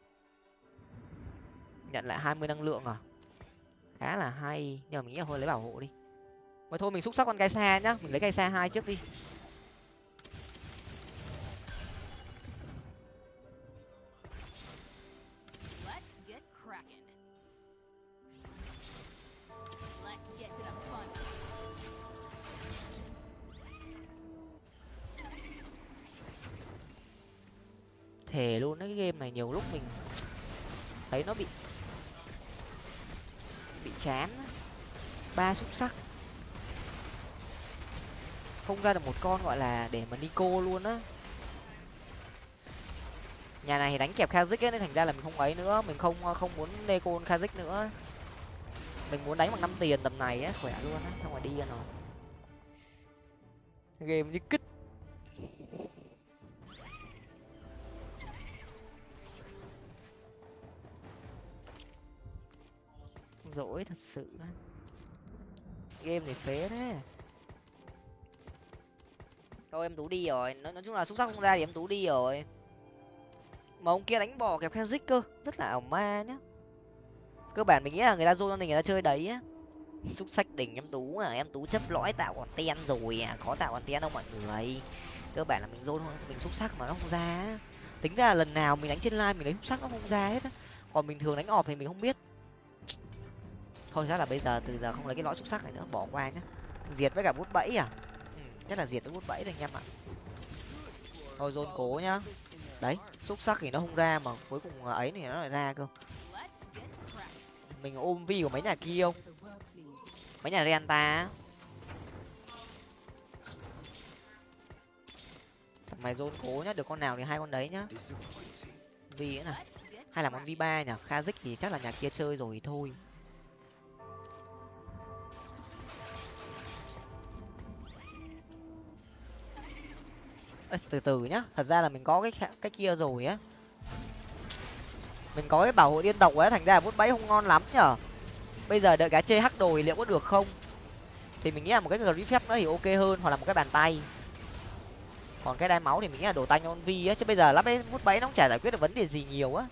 Nhận lại hai mươi năng lượng à? Khá là hay. Nhưng mà mình nghĩ là thôi lấy bảo hộ đi. Mà thôi mình xúc sắc con cái xa nhá. Mình lấy cái xa hai trước đi. Thề luôn, cái game này nhiều lúc mình thấy nó bị bị chán ba xúc sắc. Không ra được một con gọi là để mà nico luôn á. Nhà này thì đánh kẹp kazik ấy, nên thành ra là mình không ấy nữa. Mình không không muốn nico kazik nữa. Mình muốn đánh bằng năm tiền tầm này á, khỏe luôn á, xong rồi đi rồi. Game như kích thật sự game này phế thế. Thôi em tú đi rồi. Nói, nói chung là xúc sắc không ra thì em tú đi rồi. Mà ông kia đánh bò kẹp kazik cơ. Rất là ảo ma nhá. Cơ bản mình nghĩ là người ta dô cho mình người ta chơi đấy á. Xúc sắc đỉnh em tú à. Em tú chấp lõi tạo còn ten rồi à. Có tạo còn ten đâu mọi người? Cơ bản là mình dô mình xúc sắc mà nó không ra tính ra là lần nào mình đánh trên live mình đánh xúc sắc nó không ra hết á. Còn bình thường đánh ọp thì mình không biết thôi chắc là bây giờ từ giờ không lấy cái lõi xúc sắc này nữa bỏ qua nhá. Diệt với cả bút bẫy à? Ừ, chắc là diệt với bút bẫy rồi anh em ạ. Thôi dôn cố nhá. Đấy xúc sắc thì nó không ra mà cuối cùng ấy thì nó lại ra cơ. Mình ôm vi của mấy nhà kia không? Mấy nhà renta mày dôn cố nhá được con nào thì hai con đấy nhá. Vi nữa này hay là con v ba nhỉ? Kazik thì chắc là nhà kia chơi rồi thôi Ê, từ từ nhá. Thật ra là mình có cái cái kia rồi á. Mình có cái bảo hộ tiên tộc ấy thành ra là bẫy không ngon lắm nhở? Bây giờ đợi cá chê hắc đồi liệu có được không? Thì mình nghĩ là một cái grip phép nó thì ok hơn hoặc là một cái bàn tay. Còn cái đai máu thì mình nghĩ là đồ tay on vi á chứ bây giờ lắp cái vút bẫy nó cũng chả giải quyết được vấn đề gì nhiều á.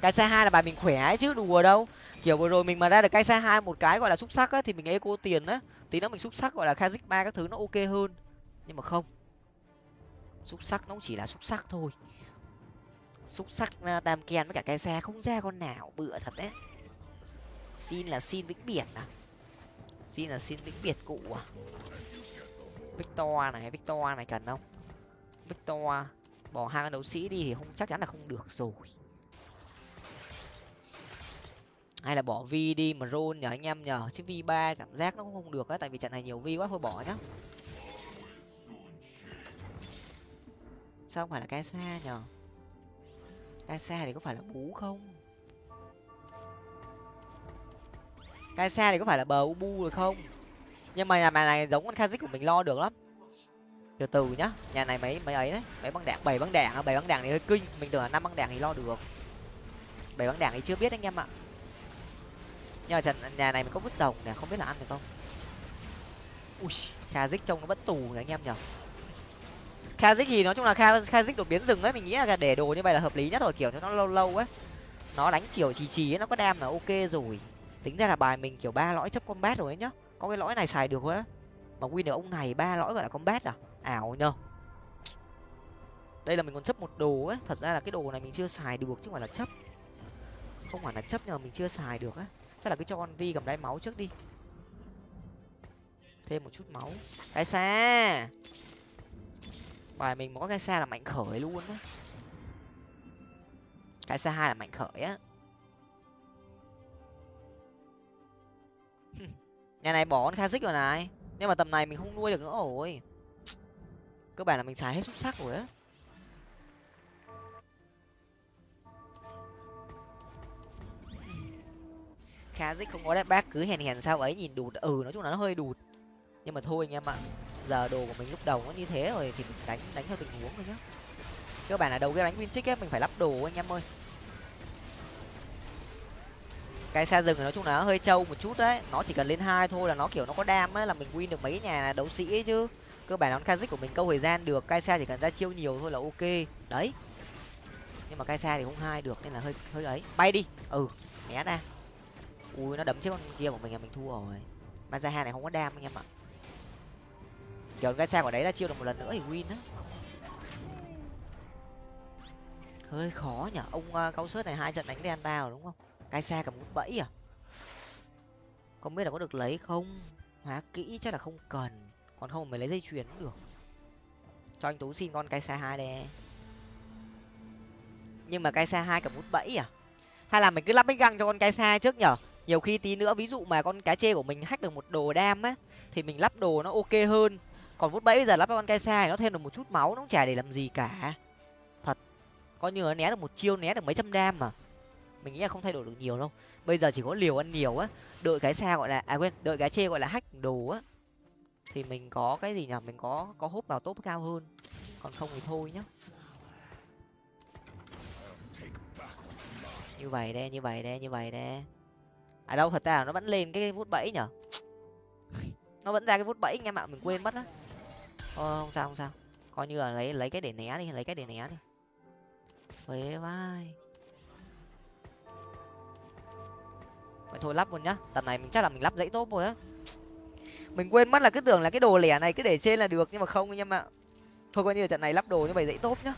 Cái xe hai là bài mình khỏe ấy chứ đùa đâu. Kiểu vừa rồi mình mà ra được cái xe hai một cái gọi là xúc sắc á thì mình eco tiền á tí nữa mình xúc sắc gọi là kazik ba các thứ nó ok hơn. Nhưng mà không. Xúc sắc nó cũng chỉ là xúc sắc thôi. Xúc sắc uh, tam ken với cả cái xe không ra con nào bựa thật đấy. Xin là xin vĩnh biệt à? Xin là xin vĩnh biệt cụ à? Victor này victor này cần không? Victor bỏ hai con đấu sĩ đi thì không chắc chắn là không được rồi. Hay là bỏ vi đi mà rôn nhờ anh em nhờ, chứ vi ba cảm giác nó cũng không được á, tại vì trận này nhiều vi quá, thôi bỏ nhá. Sao không phải là cái xa nhờ? Cái xa thì có phải là bú không? Cái xa thì có phải là bờ ubu rồi không? Nhưng mà nhà này giống con kazik của mình lo được lắm. Từ từ nhá, nhà này mấy mấy ấy đấy, mấy băng đạn bảy băng đạn à bảy băng đạn thì hơi kinh. Mình tưởng là năm băng đạn thì lo được. Bảy băng đạn thì chưa biết anh em ạ nhưng mà trận nhà này mình có vứt rồng nè, không biết là ăn được không? Ui dích trông nó vẫn tù nhỉ anh em nhở. Kha dích thì nói chung là kha kha dích đột biến rừng ấy, mình nghĩ là để đồ như vậy là hợp lý nhất rồi, kiểu, cho nó lâu lâu ấy. Nó đánh chiều trì trì ấy, nó có đam là ok rồi. Tính ra là bài mình kiểu ba lõi chấp combat rồi ấy nhá. Có cái lõi này xài được á. Mà win được ông này ba lõi gọi là combat à? Ảo nhờ. Đây là mình còn chấp một đồ ấy. Thật ra là cái đồ này mình chưa xài được, chứ không phải là chấp. Không phải là chấp nhờ mình chưa xài được á chắc là cứ cho con vi cầm đáy máu trước đi. Thêm một chút máu. Cái xa bài mình mà có cái xa là mạnh khởi luôn á. Cái xa hai là mạnh khởi á. Nhà này bỏ con khazix rồi này. Nhưng mà tầm này mình không nuôi được nữa rồi. Cơ bản là mình xài hết xúc sắc rồi á. Khazix không có đáp bác cứ hèn hèn sao ấy, nhìn đụt ừ nói chung là nó hơi đụt nhưng mà thôi anh em ạ, giờ đồ của mình lúc đầu nó như thế rồi thì mình đánh đánh theo tình huống thôi nhá. Cơ bản là đầu cái đánh win trích ấy, mình phải lắp đồ anh em ơi. Cái xe rừng nói chung là nó hơi trâu một chút đấy. Nó chỉ cần lên hai thôi là nó kiểu nó có đam ấy, là mình win được mấy nhà đấu sĩ ấy chứ. Cơ bản nó kazik của mình câu thời gian được cái xe chỉ cần ra chiêu nhiều thôi là ok. Đấy. Nhưng mà cái xe thì không hai được, nên là hơi hơi ấy. Bay đi. Ừ né ra ui nó đấm chết con kia của mình là mình thua rồi. Mazaha này không có đam anh em ạ. Kiểu cái xe của đấy là chiêu được một lần nữa thì win á. Hơi khó nhở ông uh, cao sớt này hai trận đánh đen tao đúng không? Cái xe cầm bút bẫy à? Không biết là có được lấy không? Hóa kỹ chắc là không cần. Còn không mới lấy dây chuyền cũng được. Cho anh tú xin con cái xe hai đây. Nhưng mà cái xe hai cầm bút bẫy à? Hay là mình cứ lắp bích găng cho con cái xe trước nhở? Nhiều khi tí nữa, ví dụ mà con cá chê của mình hack được một đồ đam á, thì mình lắp đồ nó ok hơn. Còn vút bẫy bây giờ lắp con cái xe nó thêm được một chút máu, nó cũng chả để làm gì cả. Thật. Coi như nó né được một chiêu, né được mấy trăm đam mà. Mình nghĩ là không thay đổi được nhiều đâu. Bây giờ chỉ có liều ăn nhiều á. Đợi cái xa gọi là à quên, đợi cái chê gọi là hack đồ á, thì mình có cái gì nhở mình có có hút vào top cao hơn. Còn không thì thôi nhá. Như vậy đây, như vậy đây, như vậy đây à đâu thật ra là nó vẫn lên cái vút bẫy nhở? Nó vẫn ra cái vút bẫy anh em ạ mình quên mất á. Ờ, không sao không sao. Coi như là lấy lấy cái để né đi lấy cái để né đi. Phế vai. Vậy thôi lắp luôn nhá. Tầm này mình chắc là mình lắp dãy tốt rồi á. Mình quên mất là cứ tưởng là cái đồ lẻ này cứ để trên là được nhưng mà không anh em ạ. Thôi coi như là trận này lắp đồ như vậy dãy tốt nhá.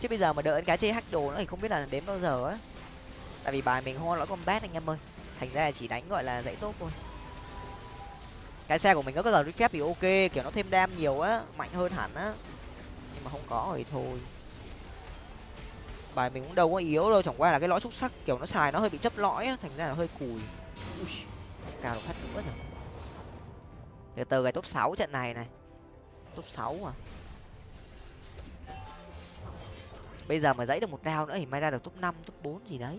Chứ bây giờ mà đợi cái chơi hack đồ nó thì không biết là đến bao giờ á. Tại vì bài mình hoa lõi combat anh em ơi thành ra là chỉ đánh gọi là dãy tốt thôi. Cái xe của mình có cái giờ phép thì ok kiểu nó thêm đam nhiều á mạnh hơn hẳn á. Nhưng mà không có thì thôi. Bài mình cũng đâu có yếu đâu chẳng qua là cái lõi xúc sắc kiểu nó xài nó hơi bị chấp lõi á thành ra là hơi cùi. Ui, cao được phát nữa rồi từ từ cái top sáu trận này này. Top sáu à? Bây giờ mà dãy được một round nữa thì may ra được top năm top bốn gì đấy.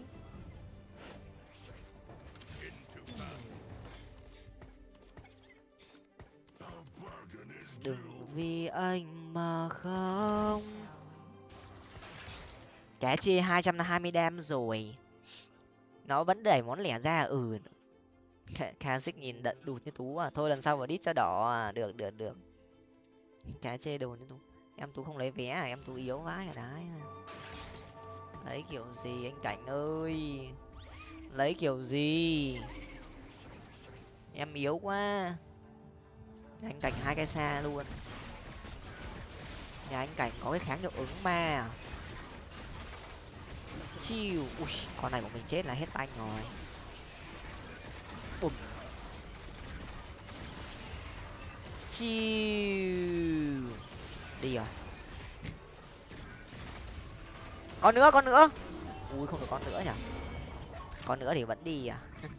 Vì anh mà không? Cái chia hai trăm hai mươi đam rồi. Nó vẫn đẩy món lẻ ra ừ. Kha xích nhìn đận đụt như tú à. Thôi lần sau vào đít cho đỏ à. Được được được. Kẻ chê đồ như tú em tú không lấy vé à? Em tú yếu vãi à. Đấy lấy kiểu gì anh cảnh ơi? Lấy kiểu gì? Em yếu quá. Anh cảnh hai cái xa luôn nhà anh cảnh có cái kháng hiệu ứng ma à? chiêu. Ui, con này của mình chết là hết anh rồi. Bùm. Chiêu. Đi rồi. Con nữa con nữa. Ui, không được con nữa nhỉ? Con nữa thì vẫn đi à?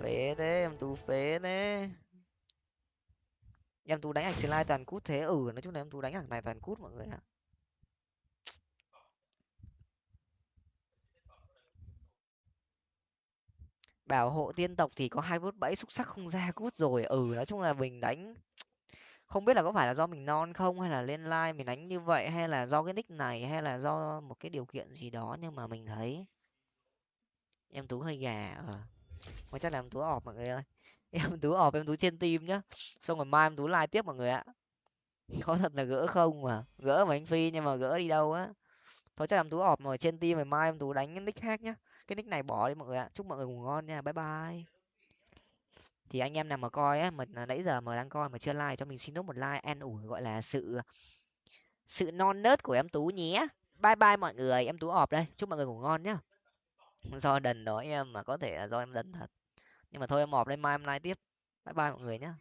Phế thế, em tú phế thế em tú đánh ảnh slide toàn cút thế ừ nói chung là em tú đánh ảnh này toàn cút mọi người ạ. Bảo hộ tiên tộc thì có hai bút bẫy, xúc sắc không ra, cút rồi. Ừ nói chung là mình đánh, không biết là có phải là do mình non không, hay là lên like mình đánh như vậy, hay là do cái nick này, hay là do một cái điều kiện gì đó, nhưng mà mình thấy em tú hơi gà ờ. Chắc là em tú ọp mọi người ơi em tú ọp, em tú trên tim nhá. Xong rồi mai em tú like tiếp mọi người ạ. Có thật là gỡ không mà. Gỡ mà anh phi nhưng mà gỡ đi đâu á. Thôi chắc em tú ọp rồi, trên tim rồi mai em tú đánh cái nick khác nhá. Cái nick này bỏ đi mọi người ạ. Chúc mọi người ngủ ngon nha. Bye bye. Thì anh em nào mà coi á, mà nãy giờ mà đang coi mà chưa like cho mình xin nốt một like an ủi, gọi là sự sự non nớt của em tú nhé. Bye bye mọi người. Em tú ọp đây. Chúc mọi người ngủ ngon nhá. Do đần đó em mà có thể là do em đần thật nhưng mà thôi em mọp lên mai em like tiếp. Bye bye mọi người nhé